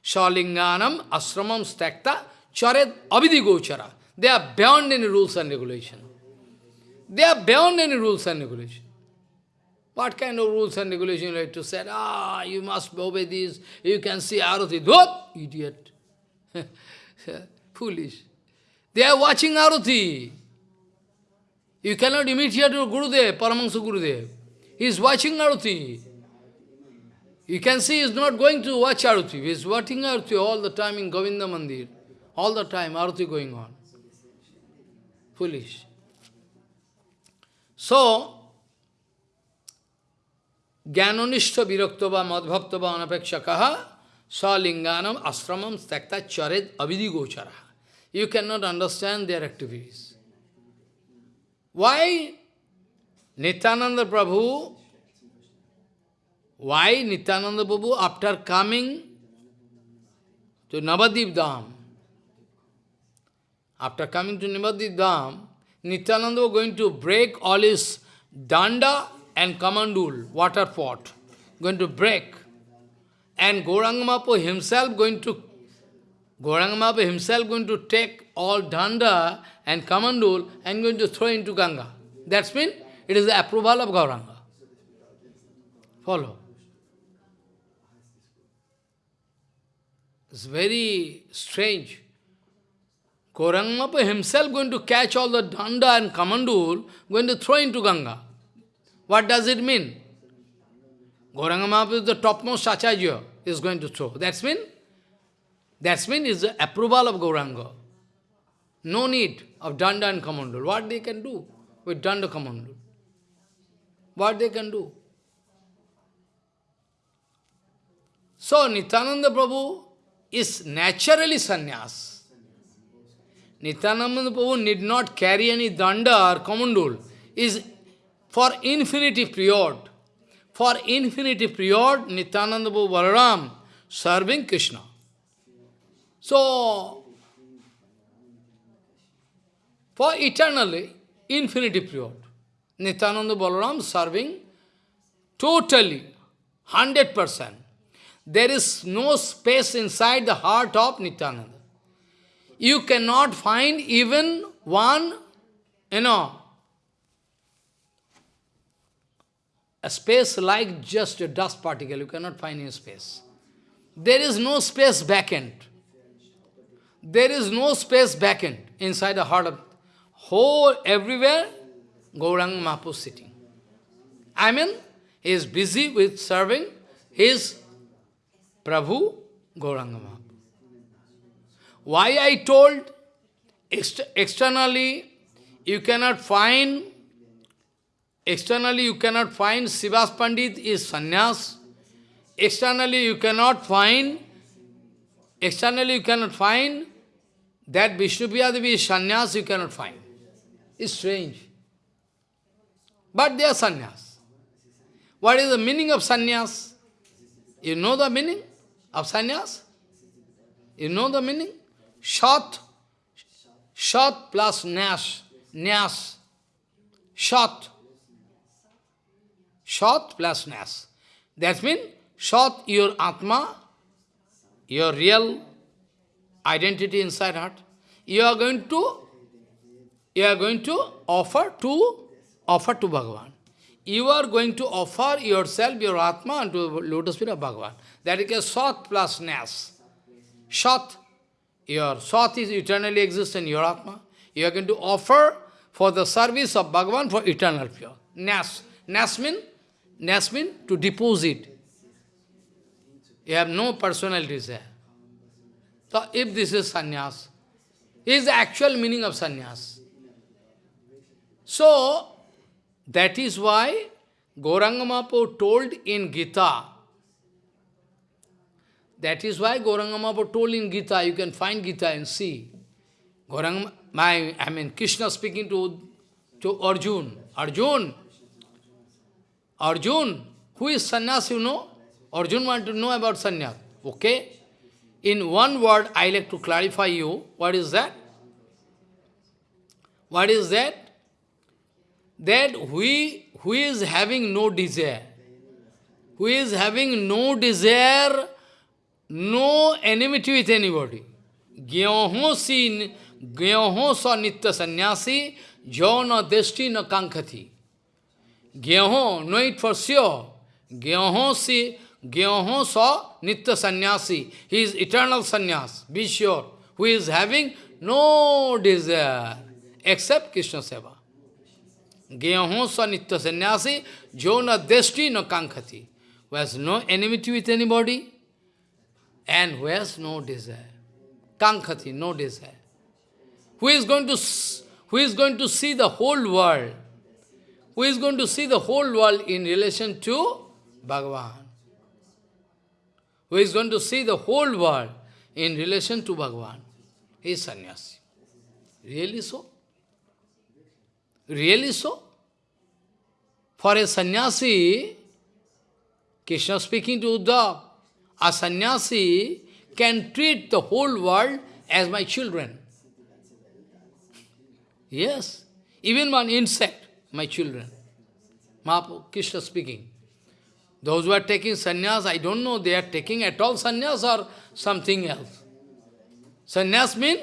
Shalinganam asramam stakta charit avidigochara. They are beyond any rules and regulation. They are beyond any rules and regulation. What kind of rules and regulations you like to say? Ah, you must obey this. You can see Arati. What? Idiot. Foolish. They are watching Arati. You cannot imitate your Gurudev, Paramahansa Gurudev. He is watching Arati. You can see he is not going to watch Arati. He is watching Arati all the time in Govinda Mandir. All the time, Arati going on. Foolish. So, Jnanonishta viraktava madbhaktava anapekshakaha salinganam asramam stakta chared avidi gochara. You cannot understand their activities. Why Nityananda Prabhu, why Nityananda Prabhu after coming to Navadip Dham, after coming to Navadip Dham, Nityananda was going to break all his danda and Kamandul, water pot, going to break. And Gaurangamapo himself going to, Gaurangamapo himself going to take all Danda and Kamandul and going to throw into Ganga. That's mean it is the approval of Gauranga. Follow. It's very strange. Gaurangamapo himself going to catch all the Danda and Kamandul, going to throw into Ganga. What does it mean? Gauranga Mahaprabhu is the topmost Acharya is going to throw. That's mean? That's mean is the approval of Gauranga. No need of Danda and Kamandul. What they can do with Danda Kamandul? What they can do? So Nityananda Prabhu is naturally sannyas. Nityananda Prabhu need not carry any danda or kamandul. Is for infinity period. For infinity period, Nityananda Prabhu Balaram serving Krishna. So, for eternally, infinity period, Nityananda Balaram serving totally, 100%. There is no space inside the heart of Nityananda. You cannot find even one, you know, a space like just a dust particle, you cannot find in space. There is no space vacant. There is no space vacant inside the heart of whole everywhere Gaurang Mahaprabhu sitting. I mean, he is busy with serving his Prabhu Gauranga. Why I told ext externally you cannot find Externally you cannot find Sivas Pandit is sannyas. Externally you cannot find, externally you cannot find that Vishnupriya Devi is sannyas, you cannot find. It's strange. But they are sannyas. What is the meaning of sannyas? You know the meaning of sannyas? You know the meaning? Shat, shat plus nash, nyas, shat. Shat plus Nas. That means, Shat, your Atma, your real identity inside heart, you are going to you are going to offer to offer to Bhagavan. You are going to offer yourself, your Atma, unto lotus feet of Bhagavan. That is a Sat plus Nas. Sat, your Sat is eternally existent, your Atma. You are going to offer for the service of Bhagavan for eternal pure. Nas. Nas means Nasmin, to deposit. You have no personality there. So if this is sannyas, is the actual meaning of sannyas. So, that is why Gauranga told in Gita, that is why Gauranga told in Gita, you can find Gita and see. Gauranga, my, I mean, Krishna speaking to, to Arjun. Arjun, Arjun, who is sannyas, you know? Arjun want to know about sannyas. Okay? In one word, I like to clarify you. What is that? What is that? That we, who is having no desire, who is having no desire, no enmity with anybody. Gyaho si, gyaho sa nitya sannyasi, jo na deshti na kankhati. Gyaho, know it for sure. Gyaho si, gyaho sa nitya sannyasi. He is eternal sannyas, be sure. Who is having no desire except Krishna Seva. Gyaho sa nitya sannyasi, jo na deshti na kankhati. Who has no enmity with anybody, and who has no desire. Kankhati, no desire. Who is going to who is going to see the whole world? Who is going to see the whole world in relation to Bhagavan? Who is going to see the whole world in relation to Bhagavan? He is sannyasi. Really so? Really so? For a sannyasi, Krishna speaking to Uddhav, a sannyasi can treat the whole world as my children. Yes, even one insect, my children. Mahaprabhu, Krishna speaking. Those who are taking sannyas, I don't know they are taking at all sannyas or something else. Sannyas means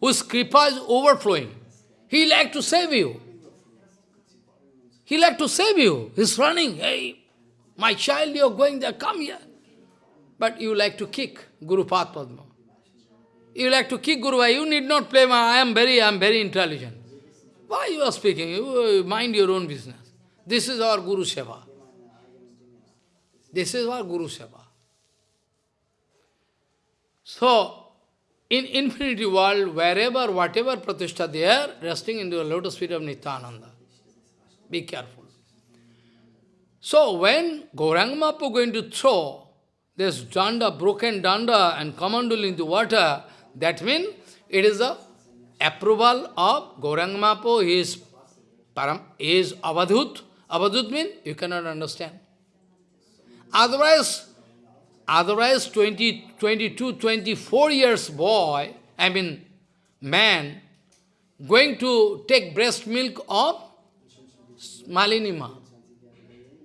whose kripa is overflowing. He like to save you. He like to save you. He's running. Hey, my child, you're going there, come here. But you like to kick Guru Padma. You like to kick Guru, you need not play, I am very, I am very intelligent. Why you are speaking? You mind your own business. This is our Guru Seva. This is our Guru Seva. So, in infinity world, wherever, whatever pratishtha there, resting into the lotus feet of Nityananda. Be careful. So, when Gauranga Mahaprabhu going to throw this danda, broken danda and kamandul into water, that means it is the approval of Gauranga Mahaprabhu, he is, param, he is avadhut. Avadhut means you cannot understand. Otherwise, otherwise 20, 22, 24 years boy, I mean man, going to take breast milk of Malinima.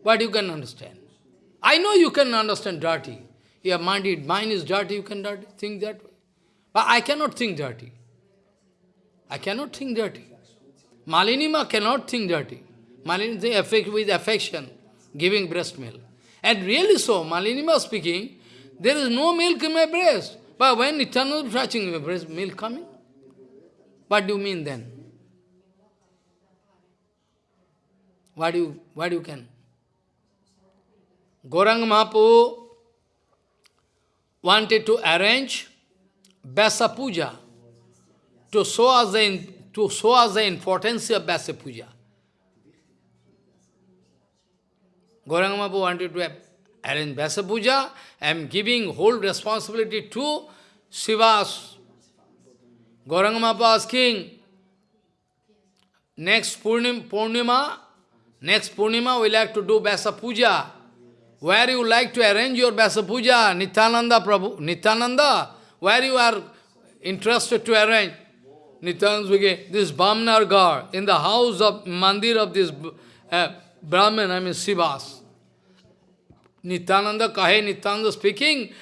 What you can understand? I know you can understand dirty. Your mind, mind is dirty, you can dirty, think that way. But I cannot think dirty. I cannot think dirty. Malinima cannot think dirty. Malinima affect with affection, giving breast milk. And really so, Malinima speaking, there is no milk in my breast. But when eternal touching my breast, milk coming? What do you mean then? What do you, what do you can? Gaurang Mahaprabhu wanted to arrange Vyasa Puja to show us the, to show us the importance of Vyasa Puja. Gauranga Mahaprabhu wanted to arrange Vyasa Puja I am giving whole responsibility to Shivas. Gauranga Mahaprabhu asking, next Purnima, next Purnima we like to do Vyasa Puja. Where you like to arrange your Vyasa Puja, Nityananda Prabhu, Nityananda, where you are interested to arrange. Nityananda this Bhamnar Gar, in the house of mandir of this uh, Brahman, I mean Sivas. Nityananda Kahe, Nityananda speaking,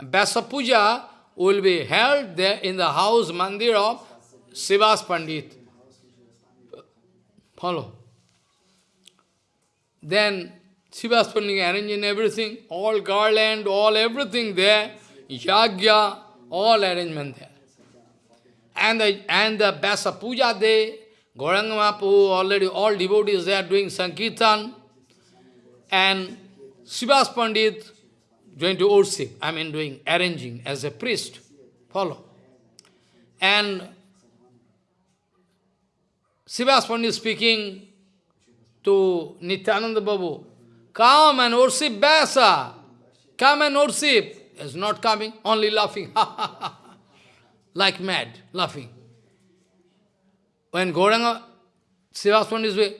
Vyasa Puja will be held there in the house mandir of Sivas Pandit. Follow. Then Sivas Pandit arranging everything, all garland, all everything there, yagya, all arrangement there. And the, and the Vyasa Puja day, Gauranga Mahaprabhu, already all devotees there doing Sankirtan, and Sivas Pandit going to worship, I mean doing, arranging as a priest. Follow. And Sivas Pandit speaking to Nityananda Babu, come and worship Vyasa, come and worship. Is not coming, only laughing, like mad, laughing. When Gauranga, Srivaswan is way,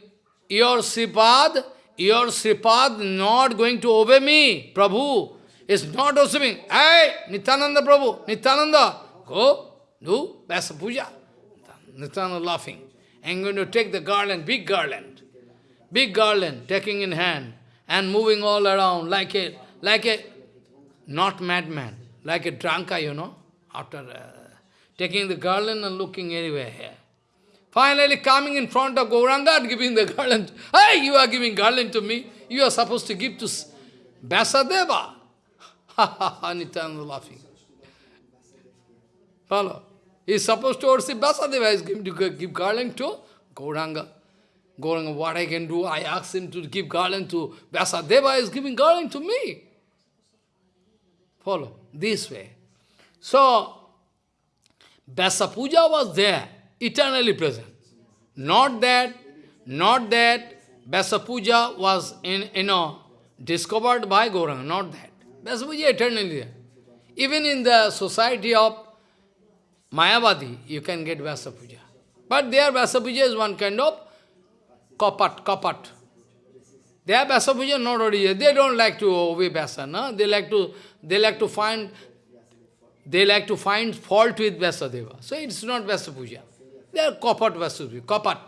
your Sripad, your Sripad not going to obey me, Prabhu, is not obeying. Hey, Nityananda Prabhu, Nityananda, go, do Vyasa Puja. Nityananda laughing. I'm going to take the garland, big garland, big garland, taking in hand, and moving all around like a, like a, not madman, like a drunker, you know, after uh, taking the garland and looking everywhere here. Finally coming in front of Gauranga and giving the garland. Hey, you are giving garland to me. You are supposed to give to Vyasadeva. Ha ha ha, laughing. Follow. He is supposed to worship Vyasadeva. He is going to give garland to Gauranga. Gauranga, what I can do? I asked him to give garland to Vyasadeva. He is giving garland to me. Follow. This way. So, Vyasa Puja was there eternally present. Not that, not that Vyasa Puja was in, you know, discovered by Gauranga, not that. Vyasa Puja eternally there. Even in the society of Mayavadi, you can get Vyasa Puja. But their Vyasa Puja is one kind of kapat, kapat. Their Vyasa Puja not original. They don't like to obey Vyasa, no? They like to, they like to find, they like to find fault with Vyasadeva. So it's not Vyasa Puja. They are kapat Vasapuja, kapat.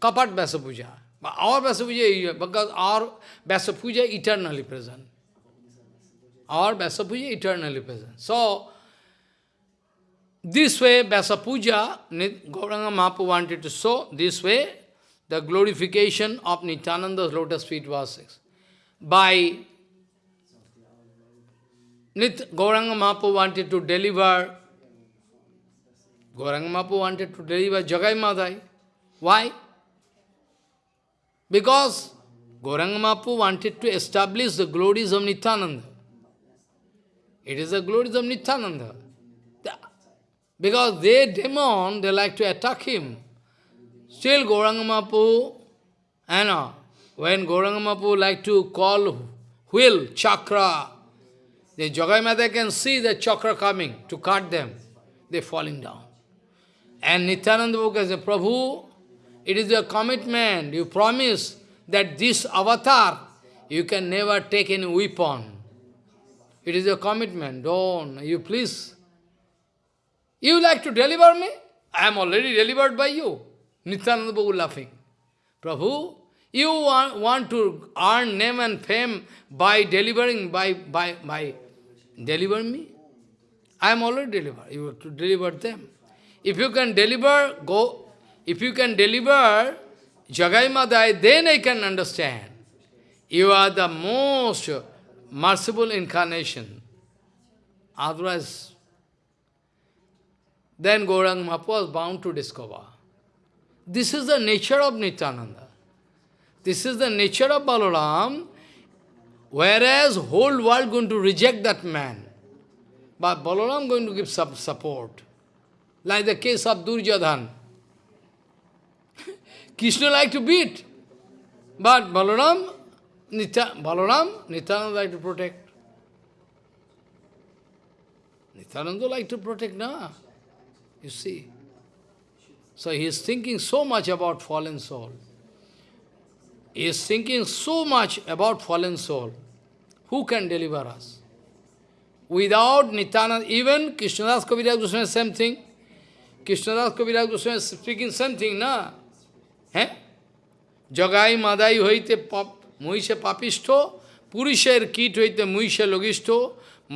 Kapat Vasapuja. But our Vasapuja, because our Vasapuja eternally present. Our Vasapuja eternally present. So, this way Vasapuja, Gauranga Mahaprabhu wanted to show, this way, the glorification of Nityananda's lotus feet was by Nit Gauranga Mahaprabhu wanted to deliver Gauranga Mahaprabhu wanted to deliver Jagai Madai. Why? Because Gauranga Mahaprabhu wanted to establish the glories of Nityananda. It is the glories of Nityananda. Because they demon, they like to attack him. Still Mahaprabhu, you know, when Gauranga Mahaprabhu like to call wheel, chakra, the Jagai Mata can see the chakra coming to cut them. They're falling down. And Nityananda Prabhu said, Prabhu, it is your commitment, you promise that this avatar, you can never take any weapon. It is your commitment, don't, you please. You like to deliver me? I am already delivered by you. Nityananda Prabhu laughing. Prabhu, you want, want to earn name and fame by delivering, by, by, by deliver me? I am already delivered. You have to deliver them. If you can deliver, go, if you can deliver Jagai Madai, then I can understand. You are the most merciful incarnation. Otherwise, then Gaurang Mahaprabhu was bound to discover. This is the nature of Nityananda. This is the nature of Balaram, whereas whole world going to reject that man. But Balaram going to give some support like the case of Duryodhan. Krishna liked to beat, but Balaram, Nitya, Balaram, Nityananda like to protect. Nityananda like to protect, na? You see. So he is thinking so much about fallen soul. He is thinking so much about fallen soul. Who can deliver us? Without Nityananda, even Krishnadas Kaviraj Goswami, same thing. Krishnadas Kaviraj Goswami is speaking something, na? Eh? Jagai madai hoite muise papisto, পুরুষের কীট হইতে মুইসে লঘিষ্ঠ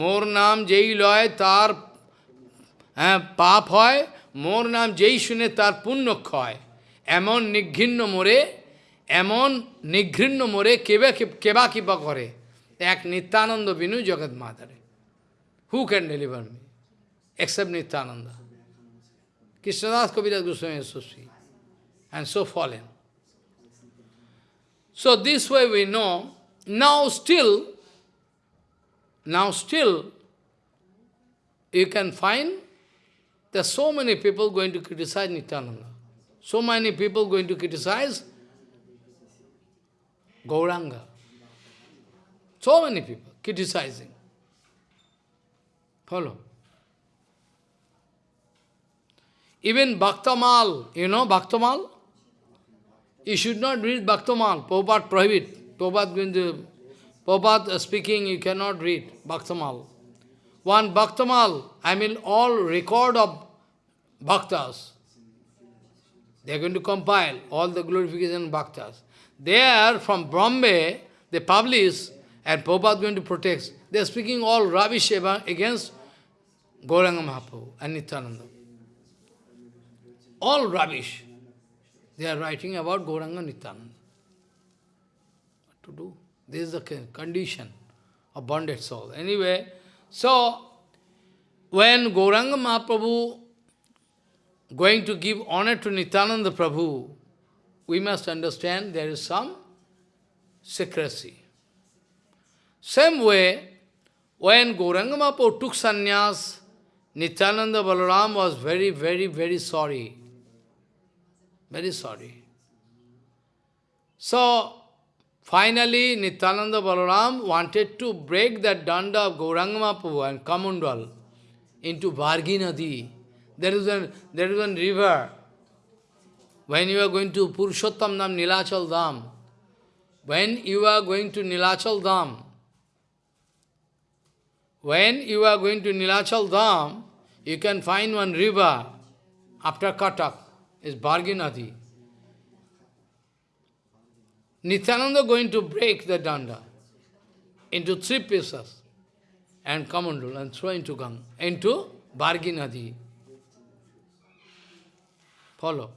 মোর নাম যেই লয় তার হ্যাঁ পাপ হয় মোর নাম যেই শুনে তার পুণ্য ক্ষয়। এমন নিঘৃণ্য মোরে এমন নিঘৃণ্য মোরে কেবা কেবা কিবা করে। এক নিত্যানন্দ বিনু জগৎ মাতারে who can deliver me except Nityananda. Krishnadas Kaviraj Goswami sweet and so fallen. So this way we know, now still, now still, you can find there are so many people going to criticize Nityananda. So many people going to criticize Gauranga. So many people criticizing. Follow. Even Bhaktamal, you know Bhaktamal? You should not read Bhaktamal. Prabhupada prohibit. Prabhupada going to, speaking, you cannot read Bhaktamal. One Bhaktamal, I mean all record of Bhaktas. They are going to compile all the glorification Bhaktas. There, from Bombay, they publish, and Prabhupada going to protect. They are speaking all rubbish against Gauranga Mahaprabhu and Nityananda. All rubbish. They are writing about Gauranga Nityananda. What to do? This is the condition of bonded soul. Anyway, so when Gauranga Mahaprabhu going to give honor to Nityananda Prabhu, we must understand there is some secrecy. Same way, when Gauranga took sannyas, Nityananda Balaram was very, very, very sorry. Very sorry. So, finally, Nityananda Balaram wanted to break that danda of Gauranga Mahaprabhu and Kamundal into Vargi Nadi. There is, a, there is one river. When you are going to Purushottam Dham, Nilachal Dham, when you are going to Nilachal Dham, when you are going to Nilachal Dham, you can find one river after Katak, is Bharginadi. Nityananda going to break the danda into three pieces and Kamandul and throw into Gang, into Bharginadi. Follow.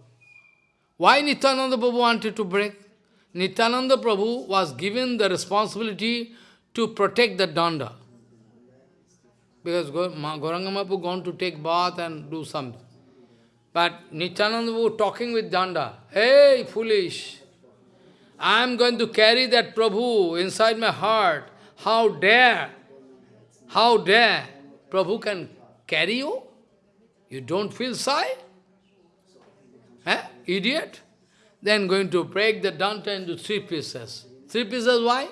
Why Nityananda Prabhu wanted to break? Nityananda Prabhu was given the responsibility to protect the danda. Because Gauranga Mahaprabhu gone to take bath and do something. But Nityananda talking with danda. Hey, foolish! I am going to carry that Prabhu inside my heart. How dare? How dare? Prabhu can carry you? You don't feel shy? Eh? Idiot? Then going to break the danta into three pieces. Three pieces why?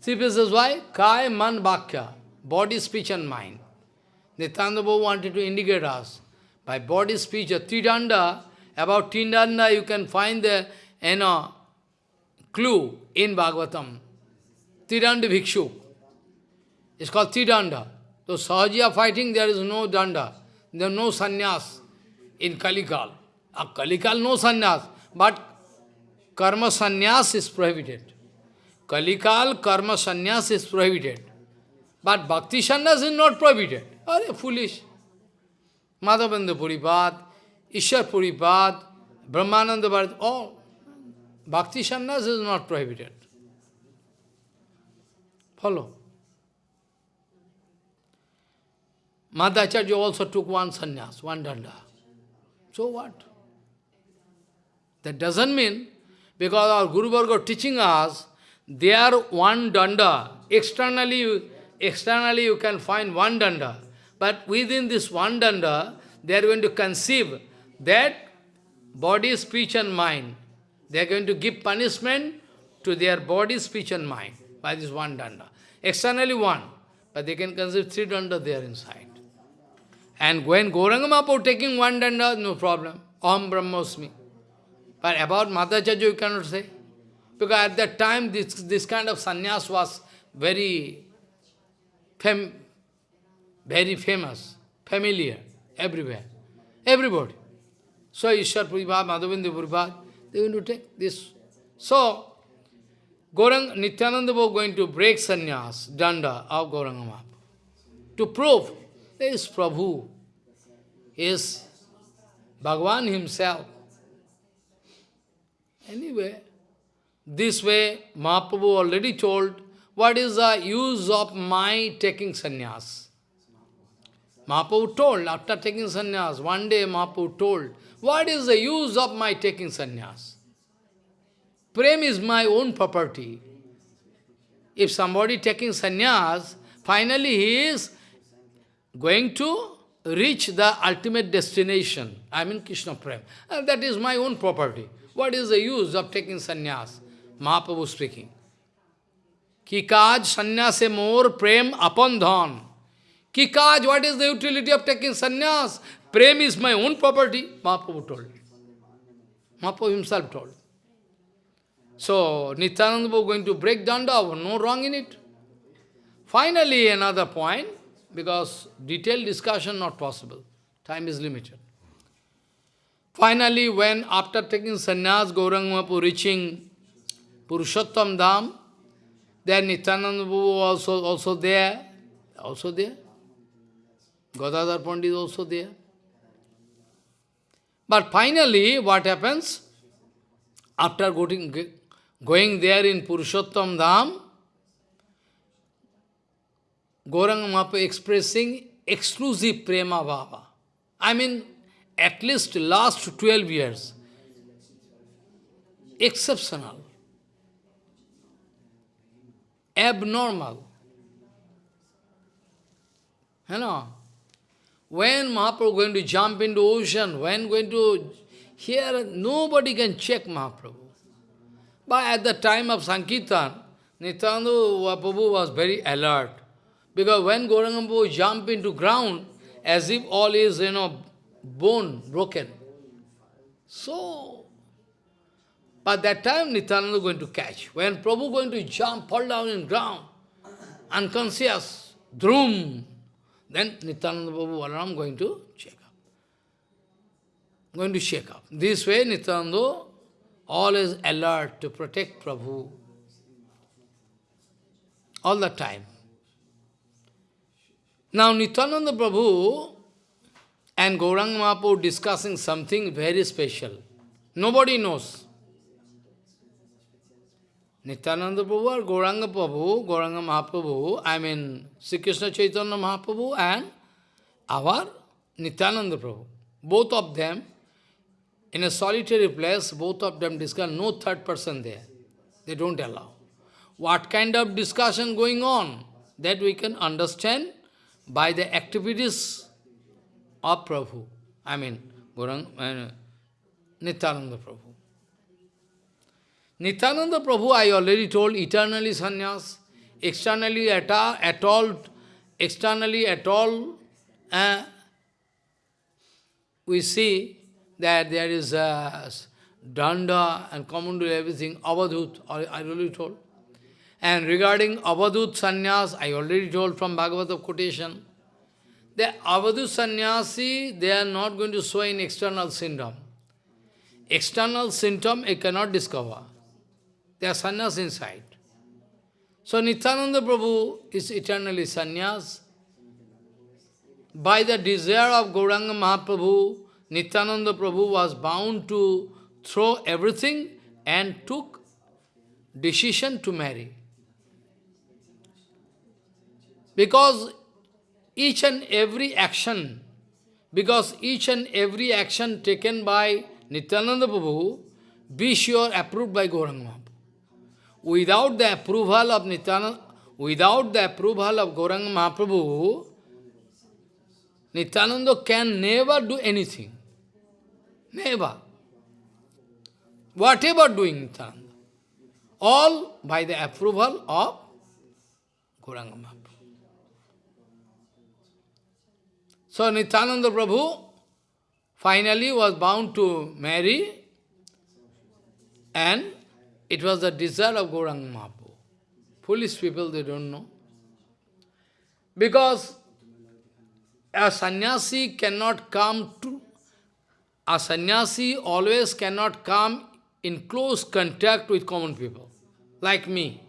Three pieces why? Kai, Man, Bhakya. Body, speech and mind. Nityananda wanted to indicate us. By body, speech, a tridanda, about tridanda you can find the you know, clue in Bhagavatam. Tridanda Bhikshu. It's called Tridanda. So Sahajiya fighting, there is no danda. There is no sannyas in Kalikal. A Kalikal, no sannyas. But karma sannyas is prohibited. Kalikal karma sannyas is prohibited. But bhakti sannyas is not prohibited. Are you foolish. Madhavendra Puripad, Ishwar Puripad, Brahmananda Bharat, all. Bhakti sannyas is not prohibited. Follow. Madhvacharya also took one sannyas, one danda. So what? That doesn't mean, because our Guru Varga teaching us, they are one danda. Externally, externally you can find one danda. But within this one danda, they are going to conceive that body, speech and mind. They are going to give punishment to their body, speech and mind by this one danda. Externally one, but they can conceive three danda there inside. And when Gauranga Mahaprabhu taking one danda, no problem. Om Brahmosmi. But about Madhvacharya you cannot say. Because at that time this, this kind of sannyas was very, fam very famous, familiar, everywhere. Everybody. So Ishwar Puripad, Madhavendra Puripad, they are going to take this. So, Gaurang, Nityananda was going to break sannyas, danda of Gauranga To prove there is Prabhu, is Bhagavan himself. Anyway, this way Mahaprabhu already told, what is the use of my taking sannyas? Mahaprabhu told, after taking sannyas, one day Mahaprabhu told, what is the use of my taking sannyas? Prem is my own property. If somebody taking sannyas, finally he is going to reach the ultimate destination. I mean Krishna Prem. And that is my own property. What is the use of taking sannyas? Mahaprabhu speaking. Ki kaj sannyase more prem upon dhan. Ki kaj, what is the utility of taking sannyas? Prem is my own property, Mahaprabhu told. Mahaprabhu himself told. So, Nityananda was going to break danda, no wrong in it. Finally, another point, because detailed discussion not possible. Time is limited. Finally, when after taking sannyas, Gauranga Mahaprabhu reaching Purushottam Dham, then Nityananda Prabhu also, also there, also there. Gadadhar Pandit is also there. But finally, what happens? After going, going there in Purushottam Dham, Gauranga Mahaprabhu expressing exclusive prema bhava. I mean, at least last 12 years. Exceptional. Abnormal. You know, when Mahaprabhu going to jump into ocean, when going to, here nobody can check Mahaprabhu. But at the time of Sankirtan, Nityananda Prabhu was very alert. Because when Gauranga jump into ground, as if all is, you know, bone broken. So, but that time Nityananda going to catch. When Prabhu going to jump, fall down in ground, unconscious, drum, then Nityananda Prabhu Balaram going to shake up. Going to shake up. This way Nityananda always alert to protect Prabhu all the time. Now Nityananda Prabhu and Gauranga Mahaprabhu discussing something very special. Nobody knows. Nityananda Prabhu or Gauranga Prabhu, Gauranga Mahaprabhu, I mean Sri Krishna Chaitanya Mahaprabhu and our Nityananda Prabhu. Both of them, in a solitary place, both of them discuss, no third person there. They don't allow. What kind of discussion going on? That we can understand by the activities of Prabhu. I mean, Gaurang, uh, Nityananda Prabhu. Nityananda Prabhu, I already told, eternally sannyas, externally at all, at all externally at all, uh, we see that there is a danda and common to everything, avadhut, I already told. And regarding Avadhut sannyas, I already told from Bhagavata quotation, the Avadhut sannyasi, they are not going to show in external symptom. External symptom, I cannot discover. They are sannyas inside. So Nityananda Prabhu is eternally sannyas. By the desire of Gauranga Mahaprabhu, Nityananda Prabhu was bound to throw everything and took decision to marry. Because each and every action, because each and every action taken by Nityananda Prabhu, be sure approved by Gauranga. Without the approval of Nityananda, without the approval of Gauranga Mahaprabhu, Nityananda can never do anything. Never. Whatever doing Nityananda. All by the approval of Gauranga Mahaprabhu. So Nityananda Prabhu finally was bound to marry and it was the desire of Gauranga Mahaprabhu. Foolish people, they don't know. Because a sannyasi cannot come to, a sannyasi always cannot come in close contact with common people, like me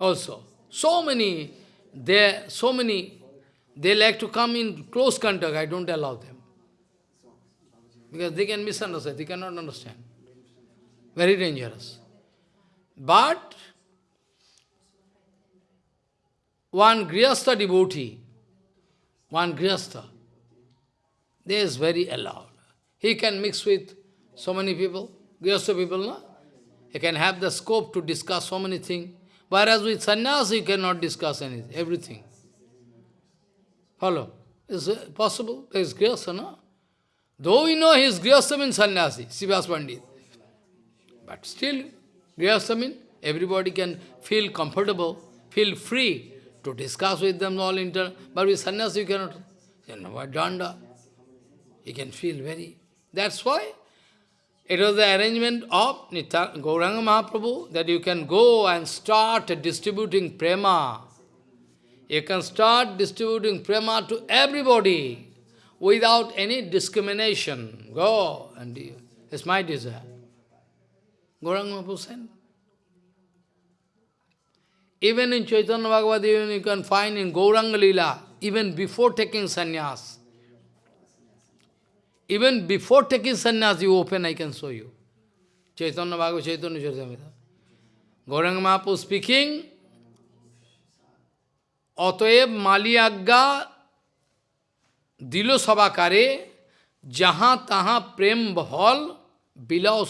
also. So many, there, so many they like to come in close contact, I don't allow them. Because they can misunderstand, they cannot understand. Very dangerous. But, one Grihastha devotee, one Grihastha, they is very allowed. He can mix with so many people, Grihastha people, no? He can have the scope to discuss so many things. Whereas with sannyas, he cannot discuss anything, everything. Follow? Is it possible? There is Grihastha, no? Though we know he is Grihastha means sannyasi, Srivas Pandit. But still, Grihastha means everybody can feel comfortable, feel free to discuss with them all inter. But with sannyasi you cannot. You know danda. You can feel very... That's why it was the arrangement of Nitya, Gauranga Mahaprabhu that you can go and start distributing prema. You can start distributing prema to everybody without any discrimination. Go and do. It's my desire. Gauranga Hussain. Even in Chaitanya Bhagavat, even you can find in Gauranga Lila, even before taking sannyas. Even before taking sannyas, you open, I can show you. Chaitanya Bhagavat, Chaitanya Chaitanya. Gauranga Mahaprabhu speaking, অতএব মালি আজ্ঞা দিল সবাকারে যাহা তাহা প্রেম বহল বিলাও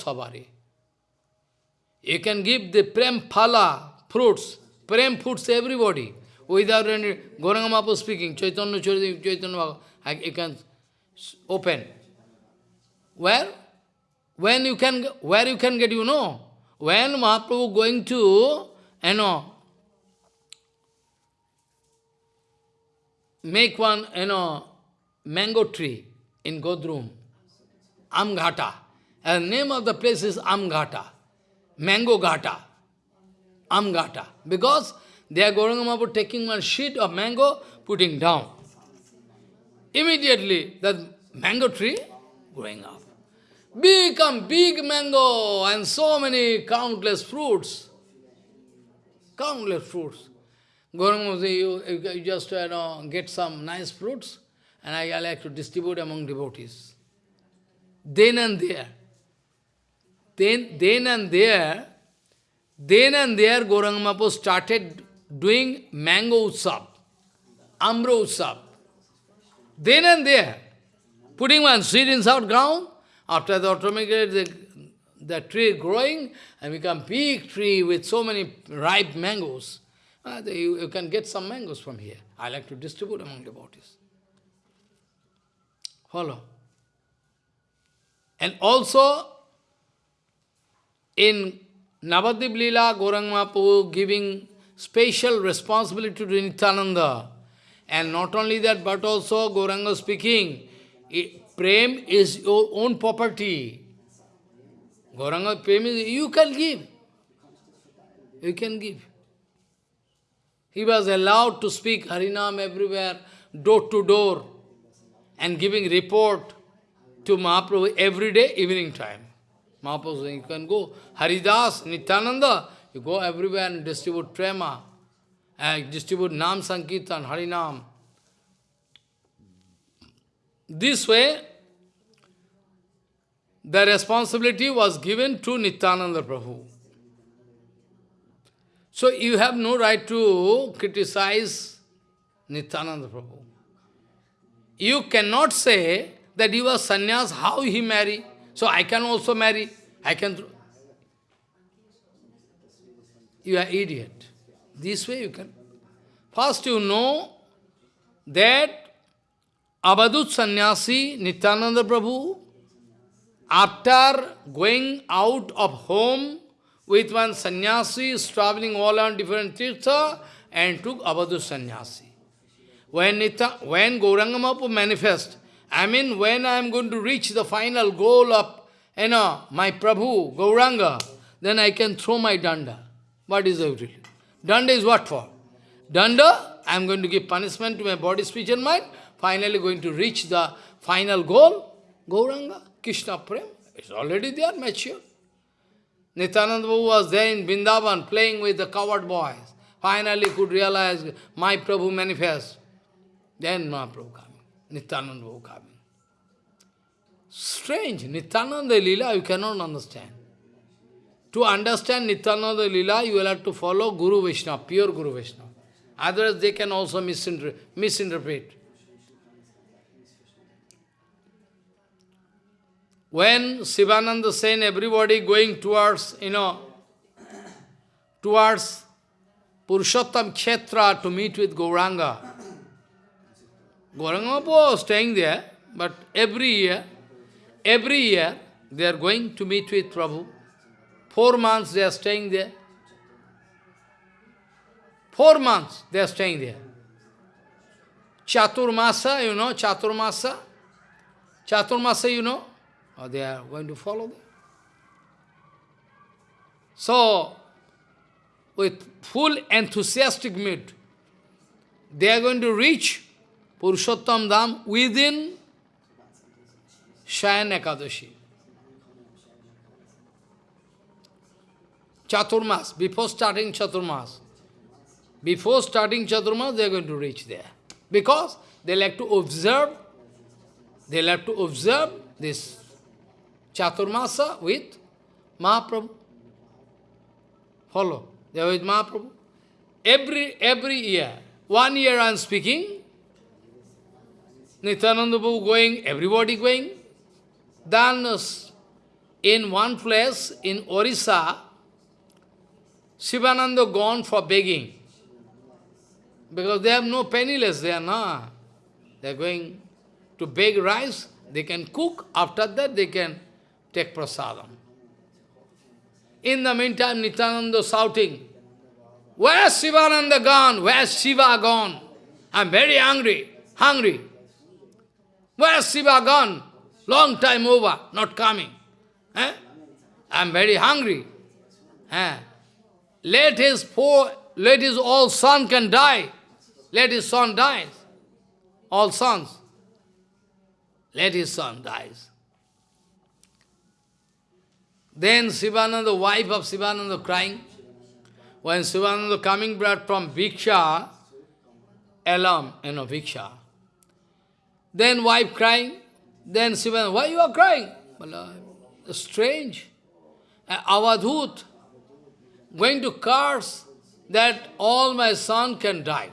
you can give the prem phala, fruits, prem fruits to everybody. Without any Gauranga Mahaprabhu speaking, Chaitanya Chaitanya, Chaitanya you can open. Where? When you can, where you can get, you know? When Mahaprabhu going to, you know, make one, you know, mango tree in Godrum, Amghata. And the name of the place is Amghata, Mango Gata, Amghata. Because they are going about taking one sheet of mango, putting down. Immediately, that mango tree growing up. Become big mango and so many countless fruits. Countless fruits. Gauranga you, you just you know, get some nice fruits, and I like to distribute among devotees. Then and there, then, then and there, then and there Gauranga Mahaprabhu started doing mango utsav, ambra utsav. Then and there, putting one seed inside ground, after the automatically the, the tree growing and become big tree with so many ripe mangoes. Uh, you, you can get some mangoes from here. I like to distribute among devotees. Follow. And also, in Navadip Leela, Mahaprabhu giving special responsibility to Nityananda. And not only that, but also Gauranga speaking, Prem is your own property. Gauranga Prem is, you can give. You can give. He was allowed to speak Harinam everywhere, door to door, and giving report to Mahaprabhu every day, evening time. Mahaprabhu you can go. Haridas, Nityananda, you go everywhere and distribute prema, and distribute Nam Sankirtan, Harinam. This way, the responsibility was given to Nityananda Prabhu. So you have no right to criticize Nityananda Prabhu. You cannot say that he was sannyas, how he marry. So I can also marry. I can... You are idiot. This way you can. First you know that Abadut sannyasi, Nityananda Prabhu, after going out of home, with one sannyasi is traveling all around different tirtha and took Abadu sannyasi. When, Nita, when Gauranga manifest, I mean when I am going to reach the final goal of you know, my Prabhu, Gauranga, then I can throw my danda. What is the Danda is what for? Danda, I am going to give punishment to my body, speech and mind, finally going to reach the final goal, Gauranga, Krishna Prem, is already there, mature. Nityananda Prabhu was there in Vrindavan playing with the cowherd boys. Finally could realize my Prabhu manifest. Then Mahaprabhu coming, Nityananda coming. Strange, Nityananda Lila you cannot understand. To understand Nityananda Lila, you will have to follow Guru Vishnu, pure Guru Vishnu. Otherwise they can also misinterpret. When Sivananda Sen, everybody going towards, you know, towards Purushottam Kshetra to meet with Gauranga. Gauranga was staying there, but every year, every year, they are going to meet with Prabhu. Four months they are staying there. Four months they are staying there. Chaturmasa, you know, Chaturmasa. Chaturmasa, you know, or they are going to follow them. So, with full enthusiastic mood, they are going to reach Purushottam Dham within Shayan Ekadashi. Chaturmas, before starting Chaturmas. Before starting Chaturmas, they are going to reach there. Because they like to observe, they like to observe this Chaturmasa with Mahaprabhu. Follow. They are with Mahaprabhu. Every, every year, one year I am speaking, Nityananda Prabhu going, everybody going. Then in one place in Orissa, Shivananda gone for begging. Because they have no penniless, they are not. They are going to beg rice, they can cook, after that they can take prasadam. In the meantime, Nityananda shouting, Where's Shivananda gone? Where's Shiva gone? I'm very hungry, hungry. Where's Shiva gone? Long time over, not coming. Eh? I'm very hungry. Eh? Let his poor, let his all son can die. Let his son die. All sons. Let his son dies. Then Sivananda, the wife of Sivananda, crying. When Sivananda coming back from Viksha, alarm, you know, Bhiksha. Then wife crying. Then Sivananda, why you are crying? Strange. Avadhut going to curse that all my son can die.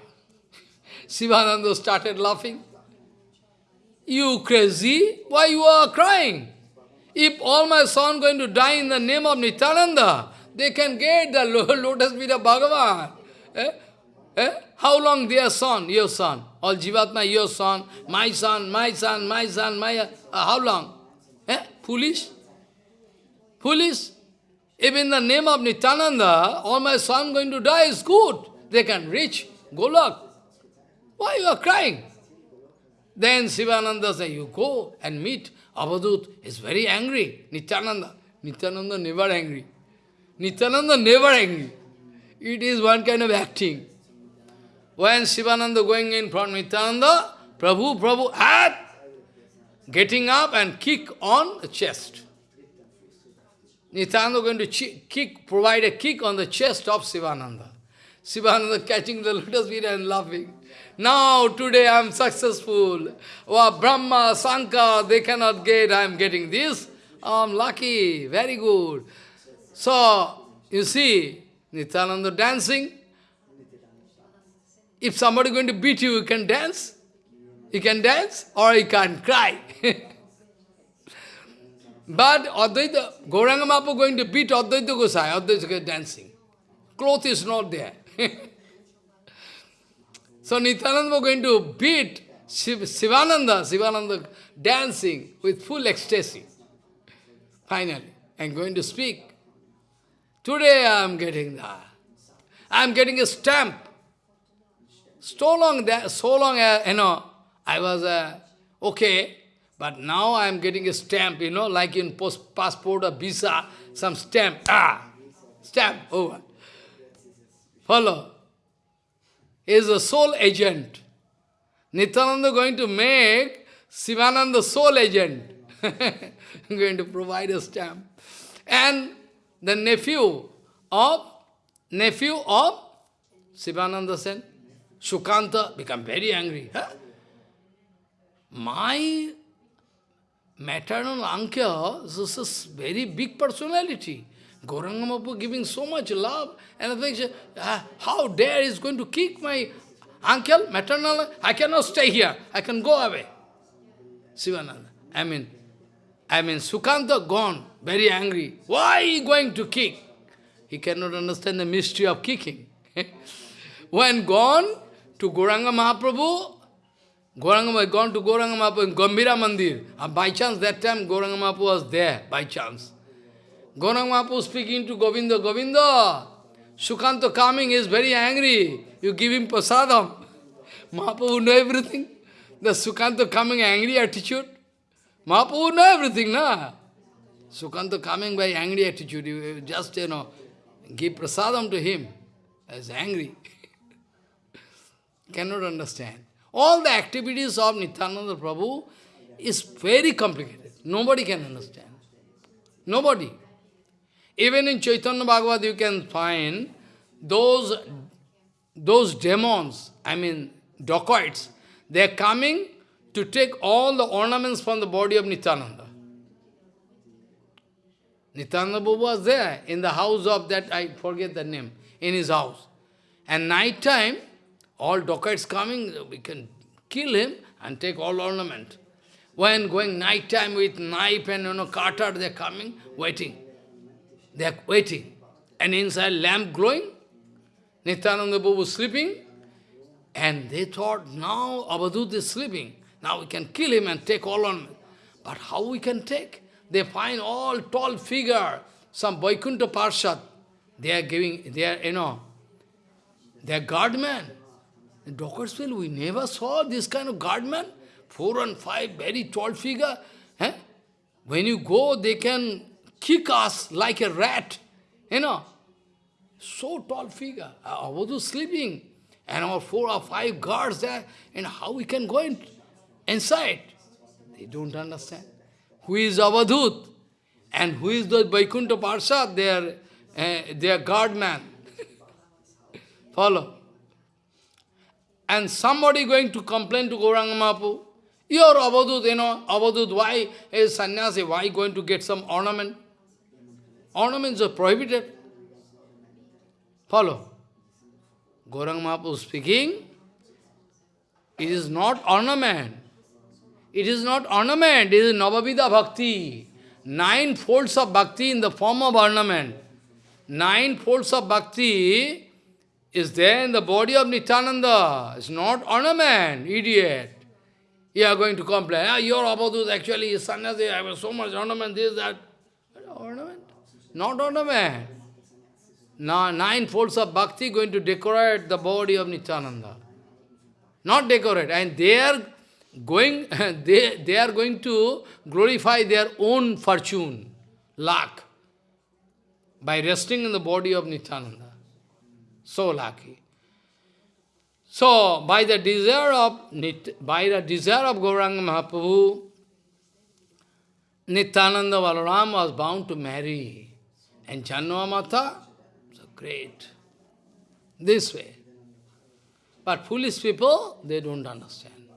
Sivananda started laughing. You crazy? Why you are crying? If all my son going to die in the name of Nityananda, they can get the lotus feet of Bhagavan. Eh? Eh? How long their son, your son? All Jivatma, your son, my son, my son, my son, my... Uh, how long? Eh? Foolish? Foolish? If in the name of Nityananda, all my son going to die is good. They can reach Golok. Why you are crying? Then Sivananda said, you go and meet Avadhut. is very angry. Nityananda. Nityananda never angry. Nityananda never angry. It is one kind of acting. When Sivananda going in front Nityananda, Prabhu, Prabhu, hat, getting up and kick on the chest. Nityananda going to kick, provide a kick on the chest of Sivananda. Sivananda catching the lotus feet and laughing. Now, today I am successful. Oh, Brahma, Sankar, they cannot get, I am getting this. I am lucky, very good. So, you see, Nityananda dancing. If somebody going to beat you, you can dance. You can dance or you can cry. But Advaita, Gauranga Mahaprabhu going to beat Advaita Gosai, Advaita dancing. Cloth is not there. so Nityananda was going to beat Shiv, Sivananda, Sivananda dancing with full ecstasy. Finally, I'm going to speak. Today I am getting that. I am getting a stamp. So long, that, so long, uh, you know, I was uh, okay, but now I am getting a stamp, you know, like in post passport or visa, some stamp. Ah, stamp over. Follow. He is a sole agent. Nityananda going to make Sivananda sole agent. going to provide a stamp. And the nephew of nephew of Sivananda Sen, Sukanta, become very angry. Huh? My maternal uncle this is very big personality. Gauranga giving so much love and affection. Uh, how dare is going to kick my uncle, maternal? I cannot stay here. I can go away. Sivananda. I mean, I mean, Sukanta gone, very angry. Why he going to kick? He cannot understand the mystery of kicking. when gone to Gauranga Mahaprabhu, Gauranga had gone to Gauranga Mahaprabhu in Gambhira Mandir. And by chance, that time Gauranga Mahaprabhu was there, by chance. Gauranga Mahaprabhu speaking to Govinda, Govinda, Sukanta coming is very angry. You give him prasadam. Mahaprabhu know everything. The Sukanta coming angry attitude. Mahaprabhu know everything, na? Sukanta coming by angry attitude, you just, you know, give prasadam to him. As angry. Cannot understand. All the activities of Nityananda Prabhu is very complicated. Nobody can understand. Nobody. Even in Chaitanya Bhagavat you can find those, those demons, I mean dacoits, they are coming to take all the ornaments from the body of Nityananda. Nityananda Prabhu was there in the house of that, I forget the name, in his house. And night time, all dacoits coming, we can kill him and take all ornament. When going night time with knife and you know cutter, they are coming, waiting. They are waiting. And inside lamp glowing, Nityananda Prabhu sleeping, and they thought, now Avadut is sleeping. Now we can kill him and take all on. But how we can take? They find all tall figure, some Vaikuntha Parshad. They are giving, they are, you know, they are guardmen. In Dockersville, we never saw this kind of guardman. Four and five, very tall figure. Eh? When you go, they can kick us like a rat. You know, so tall figure. I was sleeping. And our four or five guards there, and how we can go in, inside? They don't understand. Who is Avadhut? And who is the Vaikuntha Parshad? They are, uh, they are guardman. Follow. And somebody going to complain to Gauranga Mahaprabhu, you're Avadhut, you know, Avadhut, why is sannyasi, why going to get some ornament? Ornaments are prohibited. Follow. Gauranga Mahaprabhu speaking, it is not ornament. It is not ornament, it is Navavidha Bhakti. Nine folds of bhakti in the form of ornament. Nine folds of bhakti is there in the body of Nityananda. It's not ornament, idiot. You are going to complain, ah, your Abadut actually is sannyasi, I have so much ornament, this, that. Ornament? Not ornament. Now, nine folds of bhakti going to decorate the body of Nityananda. Not decorate. And they are going, they, they are going to glorify their own fortune, luck, by resting in the body of Nityananda. So lucky. So, by the desire of by the desire of Gauranga Mahaprabhu, Nityananda Balaram was bound to marry. And Jahnava Mata Great. This way. But foolish people, they don't understand.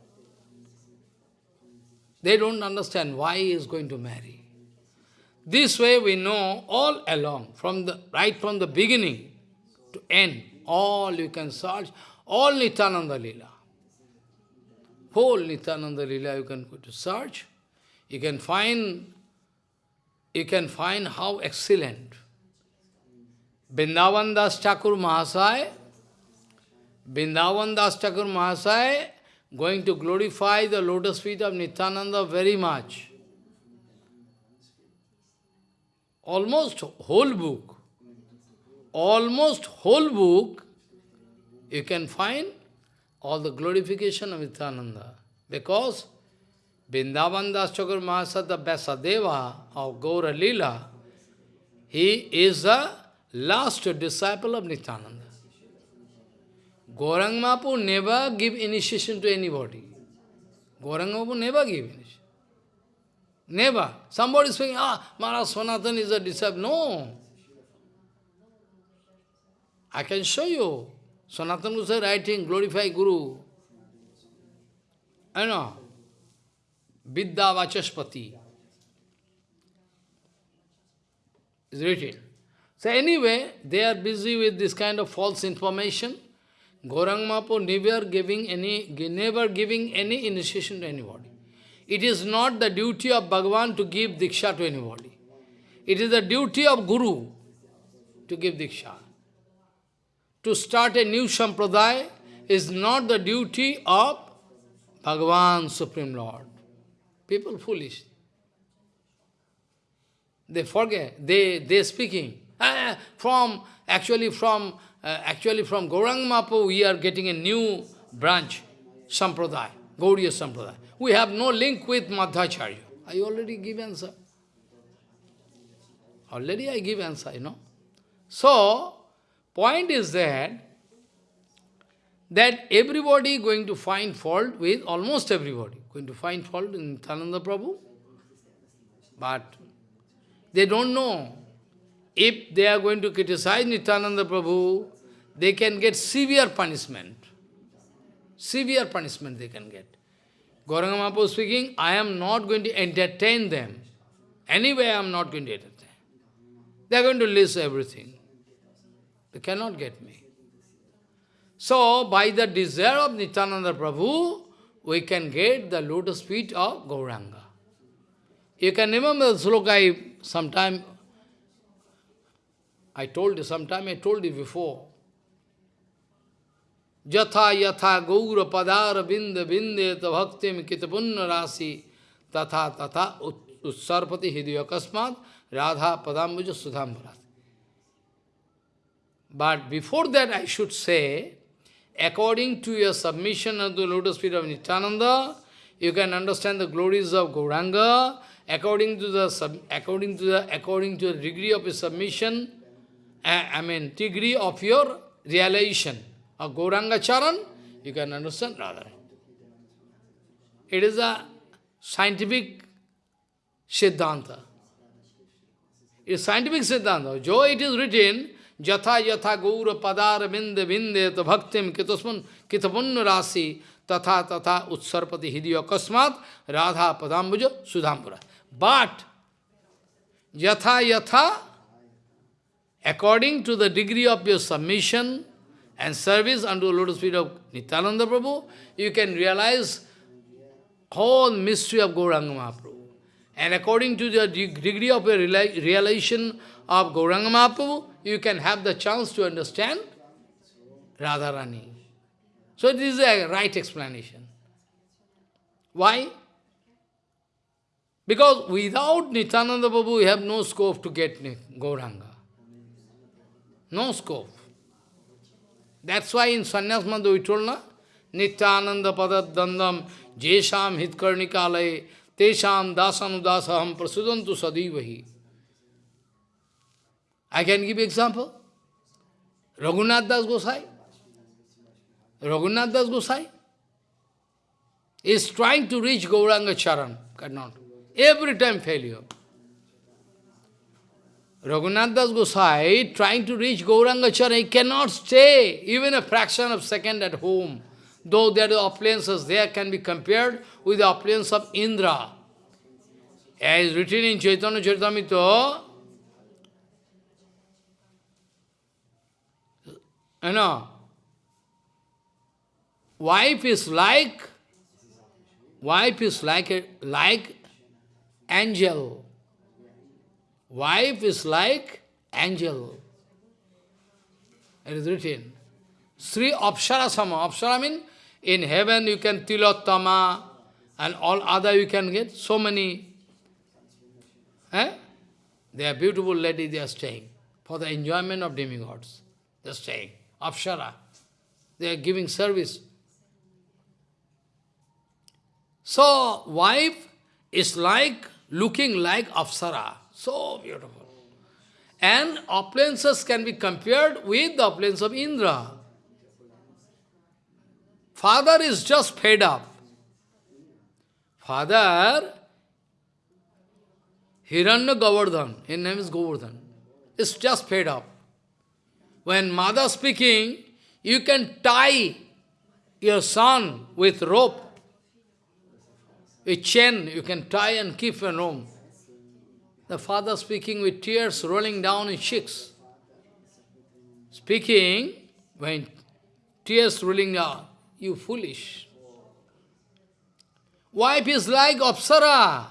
They don't understand why he is going to marry. This way we know all along, from the right from the beginning to end, all you can search, all Nityananda Lila. Whole Nityananda Lila you can go to search. You can find you can find how excellent Vrindavan Das Thakur Mahasaya, Vrindavan Das Thakur Mahasaya going to glorify the lotus feet of Nityananda very much. Almost whole book, almost whole book, you can find all the glorification of Nityananda. Because Vrindavan Das Thakur Mahasaya, the Vyasadeva of Gaura Lila, he is the last disciple of Nityananda. Gaurang Mahaprabhu never give initiation to anybody. Gaurang Mahaprabhu never give initiation. Never. Somebody is saying, ah, Maharaj Sanatan is a disciple. No. I can show you. Sanatan was writing, glorify Guru. I know. Vidya Vachaspati. Is written. So anyway, they are busy with this kind of false information. Gaurang Mahaprabhu never giving any, never giving any initiation to anybody. It is not the duty of Bhagavan to give Diksha to anybody. It is the duty of Guru to give Diksha. To start a new Sampradaya is not the duty of Bhagavan, Supreme Lord. People foolish. They forget, they, they speaking. Uh, from, actually from, uh, actually from Gaurang Mahaprabhu, we are getting a new branch, Sampradaya, Gauriya Sampradaya. We have no link with Madhvacharya. I already give answer. Already I give answer, you know. So, point is that, that everybody going to find fault with, almost everybody, going to find fault in Nityananda Prabhu. But they don't know. If they are going to criticize Nityananda Prabhu, they can get severe punishment. Severe punishment they can get. Gauranga Mahaprabhu speaking, I am not going to entertain them. Anyway, I am not going to entertain. Them. They are going to lose everything. They cannot get me. So, by the desire of Nityananda Prabhu, we can get the lotus feet of Gauranga. You can remember the sloka I sometime, I told you, sometime I told you before. Jatha yatha gaura padara binda bindeta bhaktim kitapunna rasi tatha tatha utsarpati hidayakasmat Radha Padambuja Sudhambarat. But before that I should say, according to your submission of the lotus feet of Nityananda, you can understand the glories of Gauranga, according to the sub, according to the according to the degree of your submission, uh, I mean degree of your realization of Gauranga Charan, you can understand Radha. It is a scientific Siddhanta. It's scientific Siddhanta. Jo it is written, Jatha yatha gaura padara binde binde ta bhaktim kitasman kitapunna rasi tatha tatha utsarpati hidya kasmat radha padambuja sudhambura. But, yatha yatha, according to the degree of your submission and service unto the lotus feet of Nityananda Prabhu, you can realize whole mystery of Gauranga Mahaprabhu. And according to the degree of your realization of Gauranga Mahaprabhu, you can have the chance to understand Radharani. So this is a right explanation. Why? Because without Nityananda Prabhu, we have no scope to get Gauranga. No scope. That's why in Sannyas Madhu we told, na? Nityananda Padadandam Jesham तेषाम दासानुदास हम प्रसुदन तो सदैव ही। I can give example Raghunath Das Gosai. Raghunath Das Gosai is trying to reach Gauranga charan can't not every time failure Raghunath Das Gosai trying to reach Gauranga charan can not stay even a fraction of second at home Though there are appliances there can be compared with the appliance of Indra. As written in Chaitanya Charitamrita, you know, wife is like, wife is like, a, like angel. Wife is like angel. It is written. Sri Apsara Sama. Apsara means in heaven you can Tilottama and all other you can get so many. Eh? They are beautiful ladies, they are staying for the enjoyment of demigods. They are staying. Apsara. They are giving service. So, wife is like, looking like Apsara. So beautiful. And appliances can be compared with the appliance of Indra. Father is just fed up. Father, Hiranya Govardhan, his name is Govardhan, is just fed up. When mother speaking, you can tie your son with rope, a chain, you can tie and keep in room. The father speaking with tears rolling down his cheeks. Speaking, when tears rolling down, you foolish. Wife is like Apsara.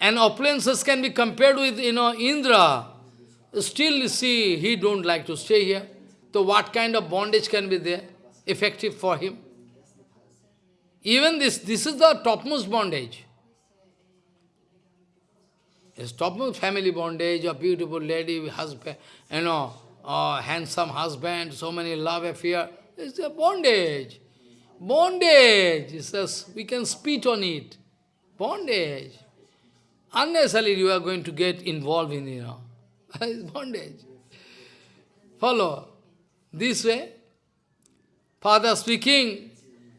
And opulences can be compared with, you know, Indra. Still, see, he don't like to stay here. So what kind of bondage can be there, effective for him? Even this, this is the topmost bondage. It's topmost family bondage, a beautiful lady, husband, you know, a handsome husband, so many love affair. It's a bondage. Bondage. It says we can spit on it. Bondage. Unnecessarily you are going to get involved in, you know, bondage. Follow. This way, father speaking,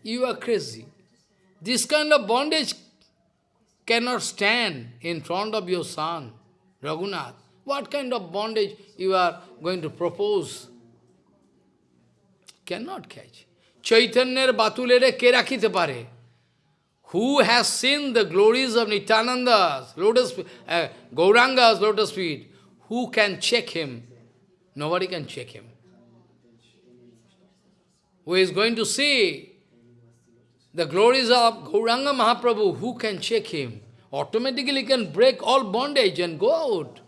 you are crazy. This kind of bondage cannot stand in front of your son, Raghunath. What kind of bondage you are going to propose? Cannot catch. Chaitanya's batulere ke rakhite pare. Who has seen the glories of Nityananda's lotus, uh, Gauranga's lotus feet? Who can check him? Nobody can check him. Who is going to see the glories of Gauranga Mahaprabhu, who can check him? Automatically can break all bondage and go out.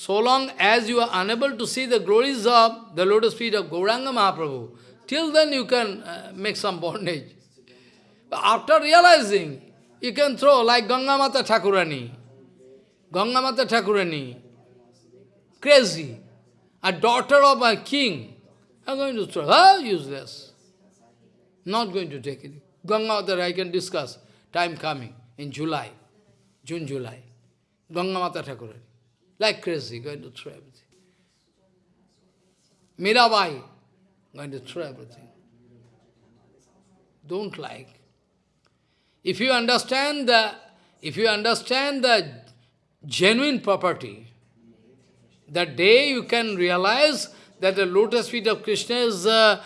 So long as you are unable to see the glories of the lotus feet of Gauranga Mahaprabhu, till then you can uh, make some bondage. But after realizing, you can throw like Ganga Mata Thakurani. Ganga Mata Thakurani, crazy, a daughter of a king. I'm going to throw, ah, useless. Not going to take it. Ganga Mata I can discuss, time coming, in July, June, July. Ganga Mata Thakurani, like crazy, going to throw everything. Mirabai, going to throw everything. Don't like. If you understand the, if you understand the genuine property, the day you can realize that the lotus feet of Krishna is the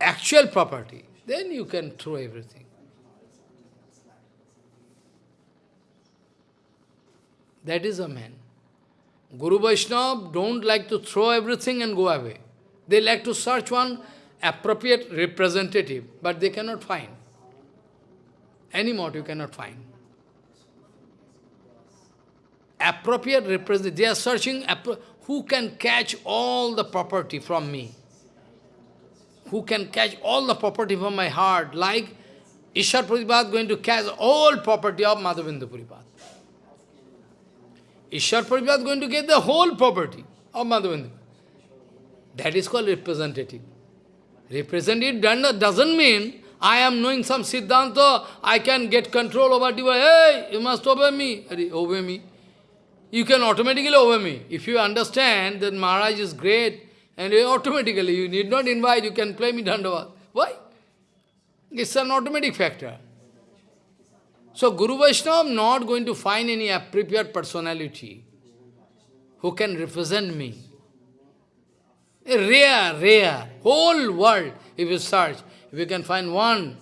actual property, then you can throw everything. That is a man. Guru Vaishnava don't like to throw everything and go away. They like to search one appropriate representative, but they cannot find. Any mod you cannot find. Appropriate representative, they are searching who can catch all the property from me. Who can catch all the property from my heart, like Ishwar Puripad going to catch all property of Madhavendra Puripad. Ishwar Puripad going to get the whole property of Madhavendra. That is called representative. Representative doesn't mean I am knowing some Siddhanta, I can get control over device. Hey, you must obey me. Obey me. You can automatically obey me. If you understand that Maharaj is great, and automatically, you need not invite, you can play me Dandavat. Why? It's an automatic factor. So Guru Vaishnava not going to find any appropriate personality who can represent me. Rare, rare. Whole world, if you search, if you can find one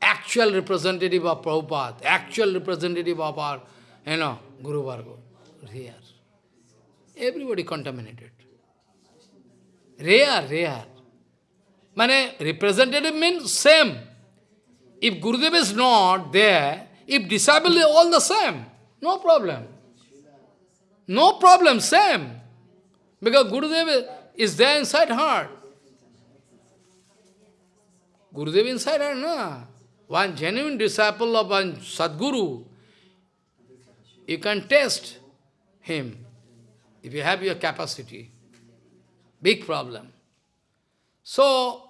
actual representative of Prabhupada, actual representative of our, you know, Guru Varga, rare. Everybody contaminated. Rare, rare. Mane, representative means same. If Gurudev is not there, if disciple is all the same, no problem. No problem, same. Because Gurudev is there inside heart. Gurudev inside her, no. One genuine disciple of one Sadguru, you can test him if you have your capacity. Big problem. So,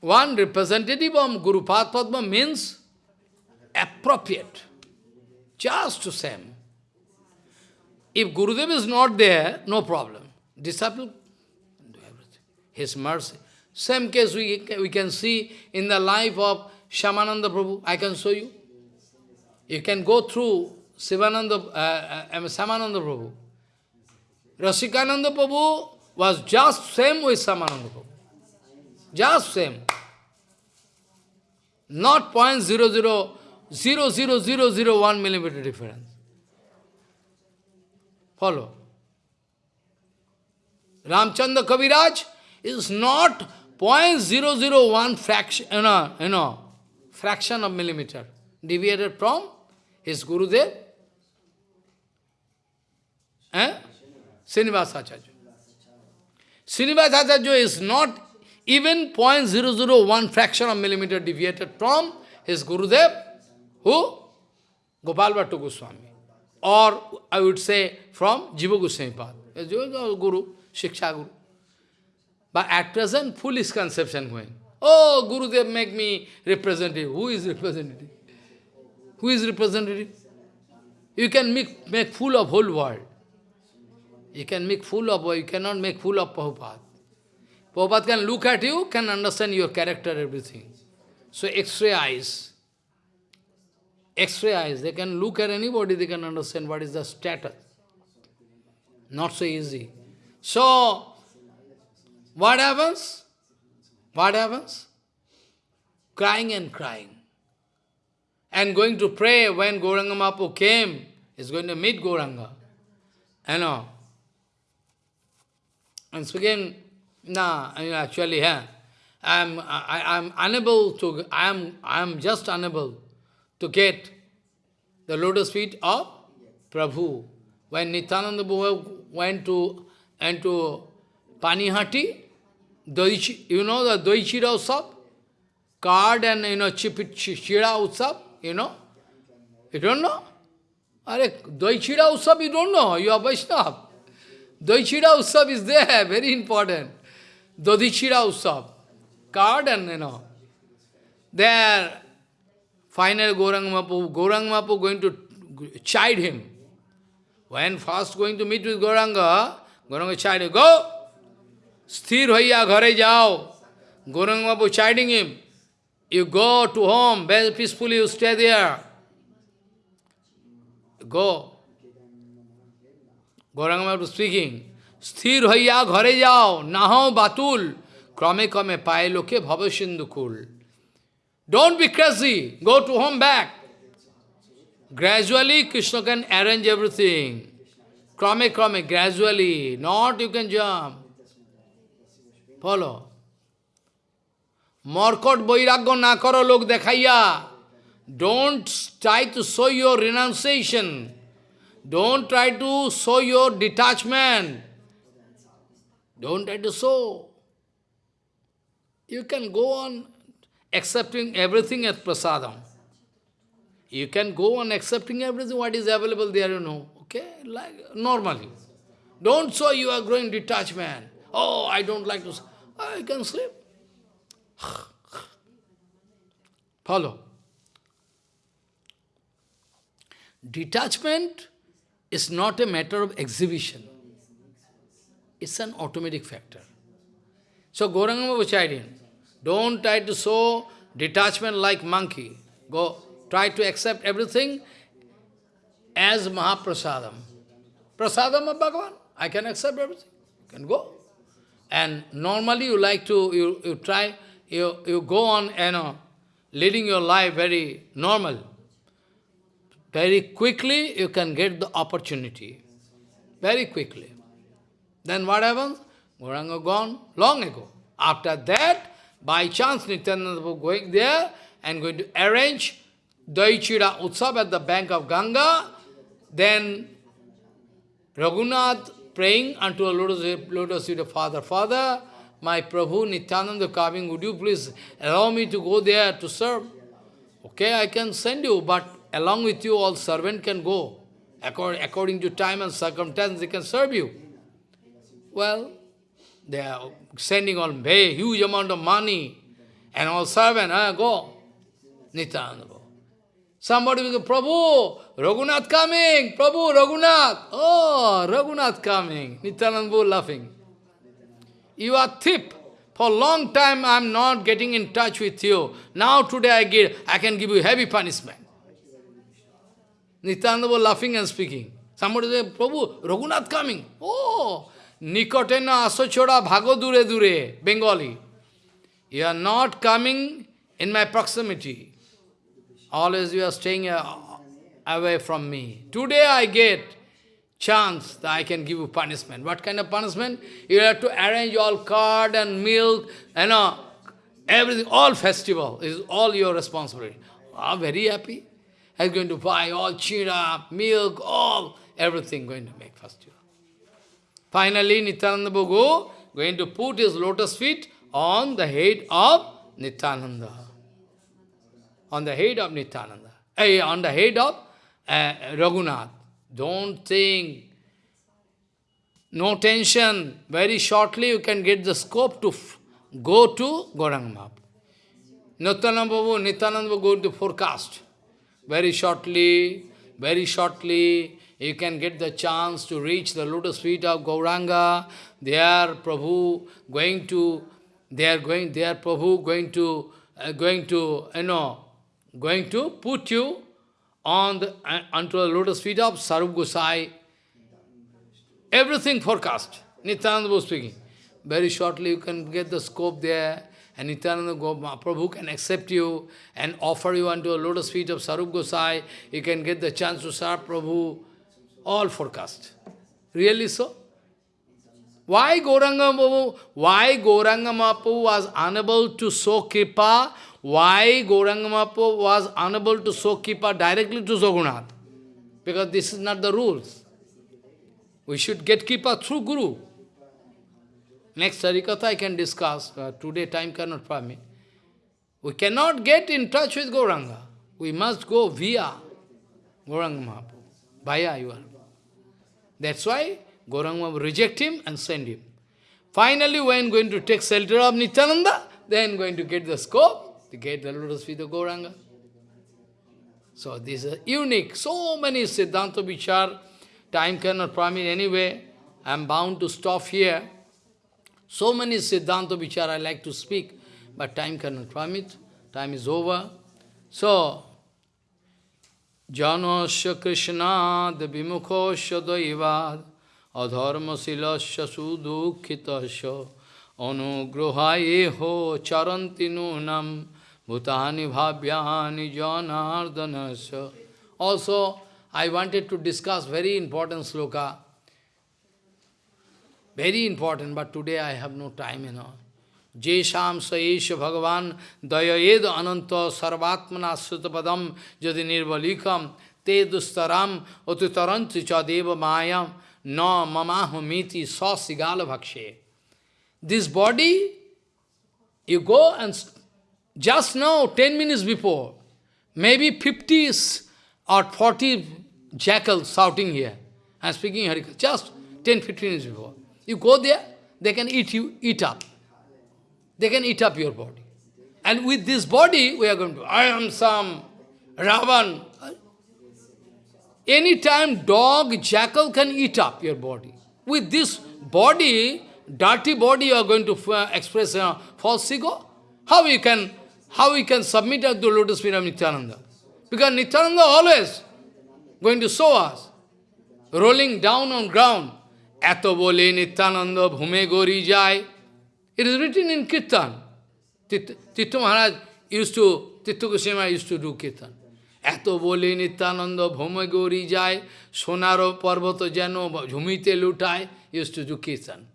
one representative of Guru Padma means appropriate, just to same. If Gurudev is not there, no problem. Disciple do everything. His mercy. Same case we, we can see in the life of Shyamananda Prabhu. I can show you. You can go through Sivananda, uh, uh, Shyamananda Prabhu. Rasikananda Prabhu was just same with Shyamananda Prabhu. Just same. Not point zero zero zero zero zero zero one millimeter difference. Follow. Ramchandra Kaviraj is not 0.001 fraction, you know, you know, fraction of millimeter deviated from his Gurudev, eh? Srinivas Acharya. Srinivas Acharya is not even 0.001 fraction of millimeter deviated from his Gurudev, who? Gopal Bhatta Goswami. Or I would say from Jiva Goswami Pad. Guru, Shiksha Guru. But at present, foolish conception going. Oh, Gurudev make me representative. Who is representative? Who is representative? You can make, make fool of whole world. You can make fool of, you cannot make fool of Prabhupada. Prabhupada can look at you, can understand your character, everything. So X-ray eyes. X-ray eyes, they can look at anybody, they can understand what is the status. Not so easy. So, what happens? What happens? Crying and crying. And going to pray when Gauranga Mahaprabhu came, is going to meet Gauranga. You know. And so nah, I mean actually, yeah, I'm, I, I'm unable to, I'm, I'm just unable to get the lotus feet of Prabhu. When Nityananda went to, went to Panihati, Doichi, you know the Doichira Utsav? Card and, you know, Chira Utsav, you know? You don't know? Are Doichira Utsav, you don't know, you are Vaishnava. Doichira Utsav is there, very important. Dodichira Utsav, card and you know. There, final Gaurang Mapu, Gaurang Mapu going to chide him. When first going to meet with Gauranga, Gauranga chide go, sthir hoiya ghare jao. Gaurang Mapu chiding him, you go to home, very peacefully you stay there. Go. Gauranga speaking, স্থির হইয়া ঘরে যাও না হও বাতুল ক্রমে ক্রমে পায়ে লোকে ভব সিন্ধুকুল Don't be crazy. Go to home back. Gradually, Krishna can arrange everything. Krame, krame, gradually. Not you can jump. Follow. Morkot boiragya na karo log dekhaiya. Don't try to show your renunciation. Don't try to show your detachment. Don't to show. You can go on accepting everything as prasadam. You can go on accepting everything what is available there, you know. Okay? Like normally. Don't show you are growing detachment. Oh, I don't like to I can sleep. Follow. Detachment is not a matter of exhibition. It's an automatic factor. So Gauranga Vacharian, don't try to show detachment like monkey. Go try to accept everything as Mahaprasadam. Prasadam of Bhagavan. I can accept everything. You can go. And normally you like to, you, you try, you, you go on, you know, leading your life very normal very quickly you can get the opportunity. Very quickly. Then what happens? Gauranga gone long ago. After that, by chance Nityananda going there and going to arrange Daichira Utsav at the bank of Ganga, then Raghunath praying unto a lotus, lotus feet of Father, Father, my Prabhu Nityananda coming, would you please allow me to go there to serve? Okay, I can send you, but along with you all servant can go. According, according to time and circumstance, they can serve you. Well, they are sending on very huge amount of money, and all servant, ah, go. Nityananda go. Somebody will go, Prabhu, Raghunath coming, Prabhu, Raghunath. Oh, Raghunath coming. Nityananda laughing. You are thief. For a long time I am not getting in touch with you. Now today I get, I can give you heavy punishment. Nityananda laughing and speaking. Somebody said, Prabhu, Raghunath coming. Oh, Nikotena asochora bhago dure dure, Bengali. You are not coming in my proximity. Always you are staying uh, away from me. Today I get chance that I can give you punishment. What kind of punishment? You have to arrange all card and milk, you know, everything, all festival is all your responsibility. Ah, very happy I'm going to buy all chira, milk, all, everything going to make festival. Finally, Nityananda Bhagu going to put his lotus feet on the head of Nityananda. On the head of Nityananda. Eh, on the head of uh, Raghunath. Don't think. No tension. Very shortly you can get the scope to go to Gauranga Nityananda Babu, Nityananda going to forecast. very shortly, very shortly, you can get the chance to reach the lotus feet of Gauranga. There, Prabhu going to, they are going, there, Prabhu going to, uh, going to, you know, going to put you on the, uh, onto the lotus feet of Sarup Gosai. Everything forecast. Nityananda was speaking. Very shortly you can get the scope there, and Nityananda Prabhu can accept you and offer you unto a lotus feet of Sarup Gosai. You can get the chance to serve Prabhu. All forecast. Really so? Why Gauranga Mahaprabhu, why was unable to show kripa? Why Gauranga Mahaprabhu was unable to show kripa directly to Jagannath? Because this is not the rules. We should get kripa through Guru. Next Harikatha I can discuss. Uh, today time cannot permit. We cannot get in touch with Gauranga. We must go via Gauranga Mahaprabhu. Via you are. That's why Gauranga will reject him and send him. Finally, when going to take shelter of Nityananda, then going to get the scope to get the lotus feet of Gauranga. So this is unique. So many Siddhanta Vichar, time cannot permit anyway. I am bound to stop here. So many Siddhanta Vichar I like to speak, but time cannot permit. Time is over. So, Janasya Krishnad Vimukosya Daivad Adharmasilasya Sudukhitasya Anugrahayeho Charanti Nunam Bhutani Bhavyani Janardanasya Also, I wanted to discuss very important sloka. Very important, but today I have no time, you know. Jesham Saesha Bhagavan Dayayed Ananta Sarvatmana Sutapadam Jadi Nirvalikam Te Dustaram Otutaranti Chadeva Mayam No Mamahumiti Sa Sigala Bhakshe. This body, you go and just now, 10 minutes before, maybe 50s or 40 jackals shouting here. Am speaking Harikatha, just 10, 15 minutes before. You go there, they can eat you, eat up. They can eat up your body. And with this body, we are going to, I am some Ravan. Anytime dog, jackal can eat up your body. With this body, dirty body, you are going to uh, express a false ego. How you can, how you can submit to the lotus feet of Nityananda? Because Nityananda always going to show us, rolling down on ground. Ato bole Nityananda bhume gori jai. It is written in Kirtan. Tittu Maharaj used to, Tittu Goswami used to do Kirtan. Eto bole Nityananda bhume gori jai, sonaro parvato jano jhumite lutai, used to do Kirtan.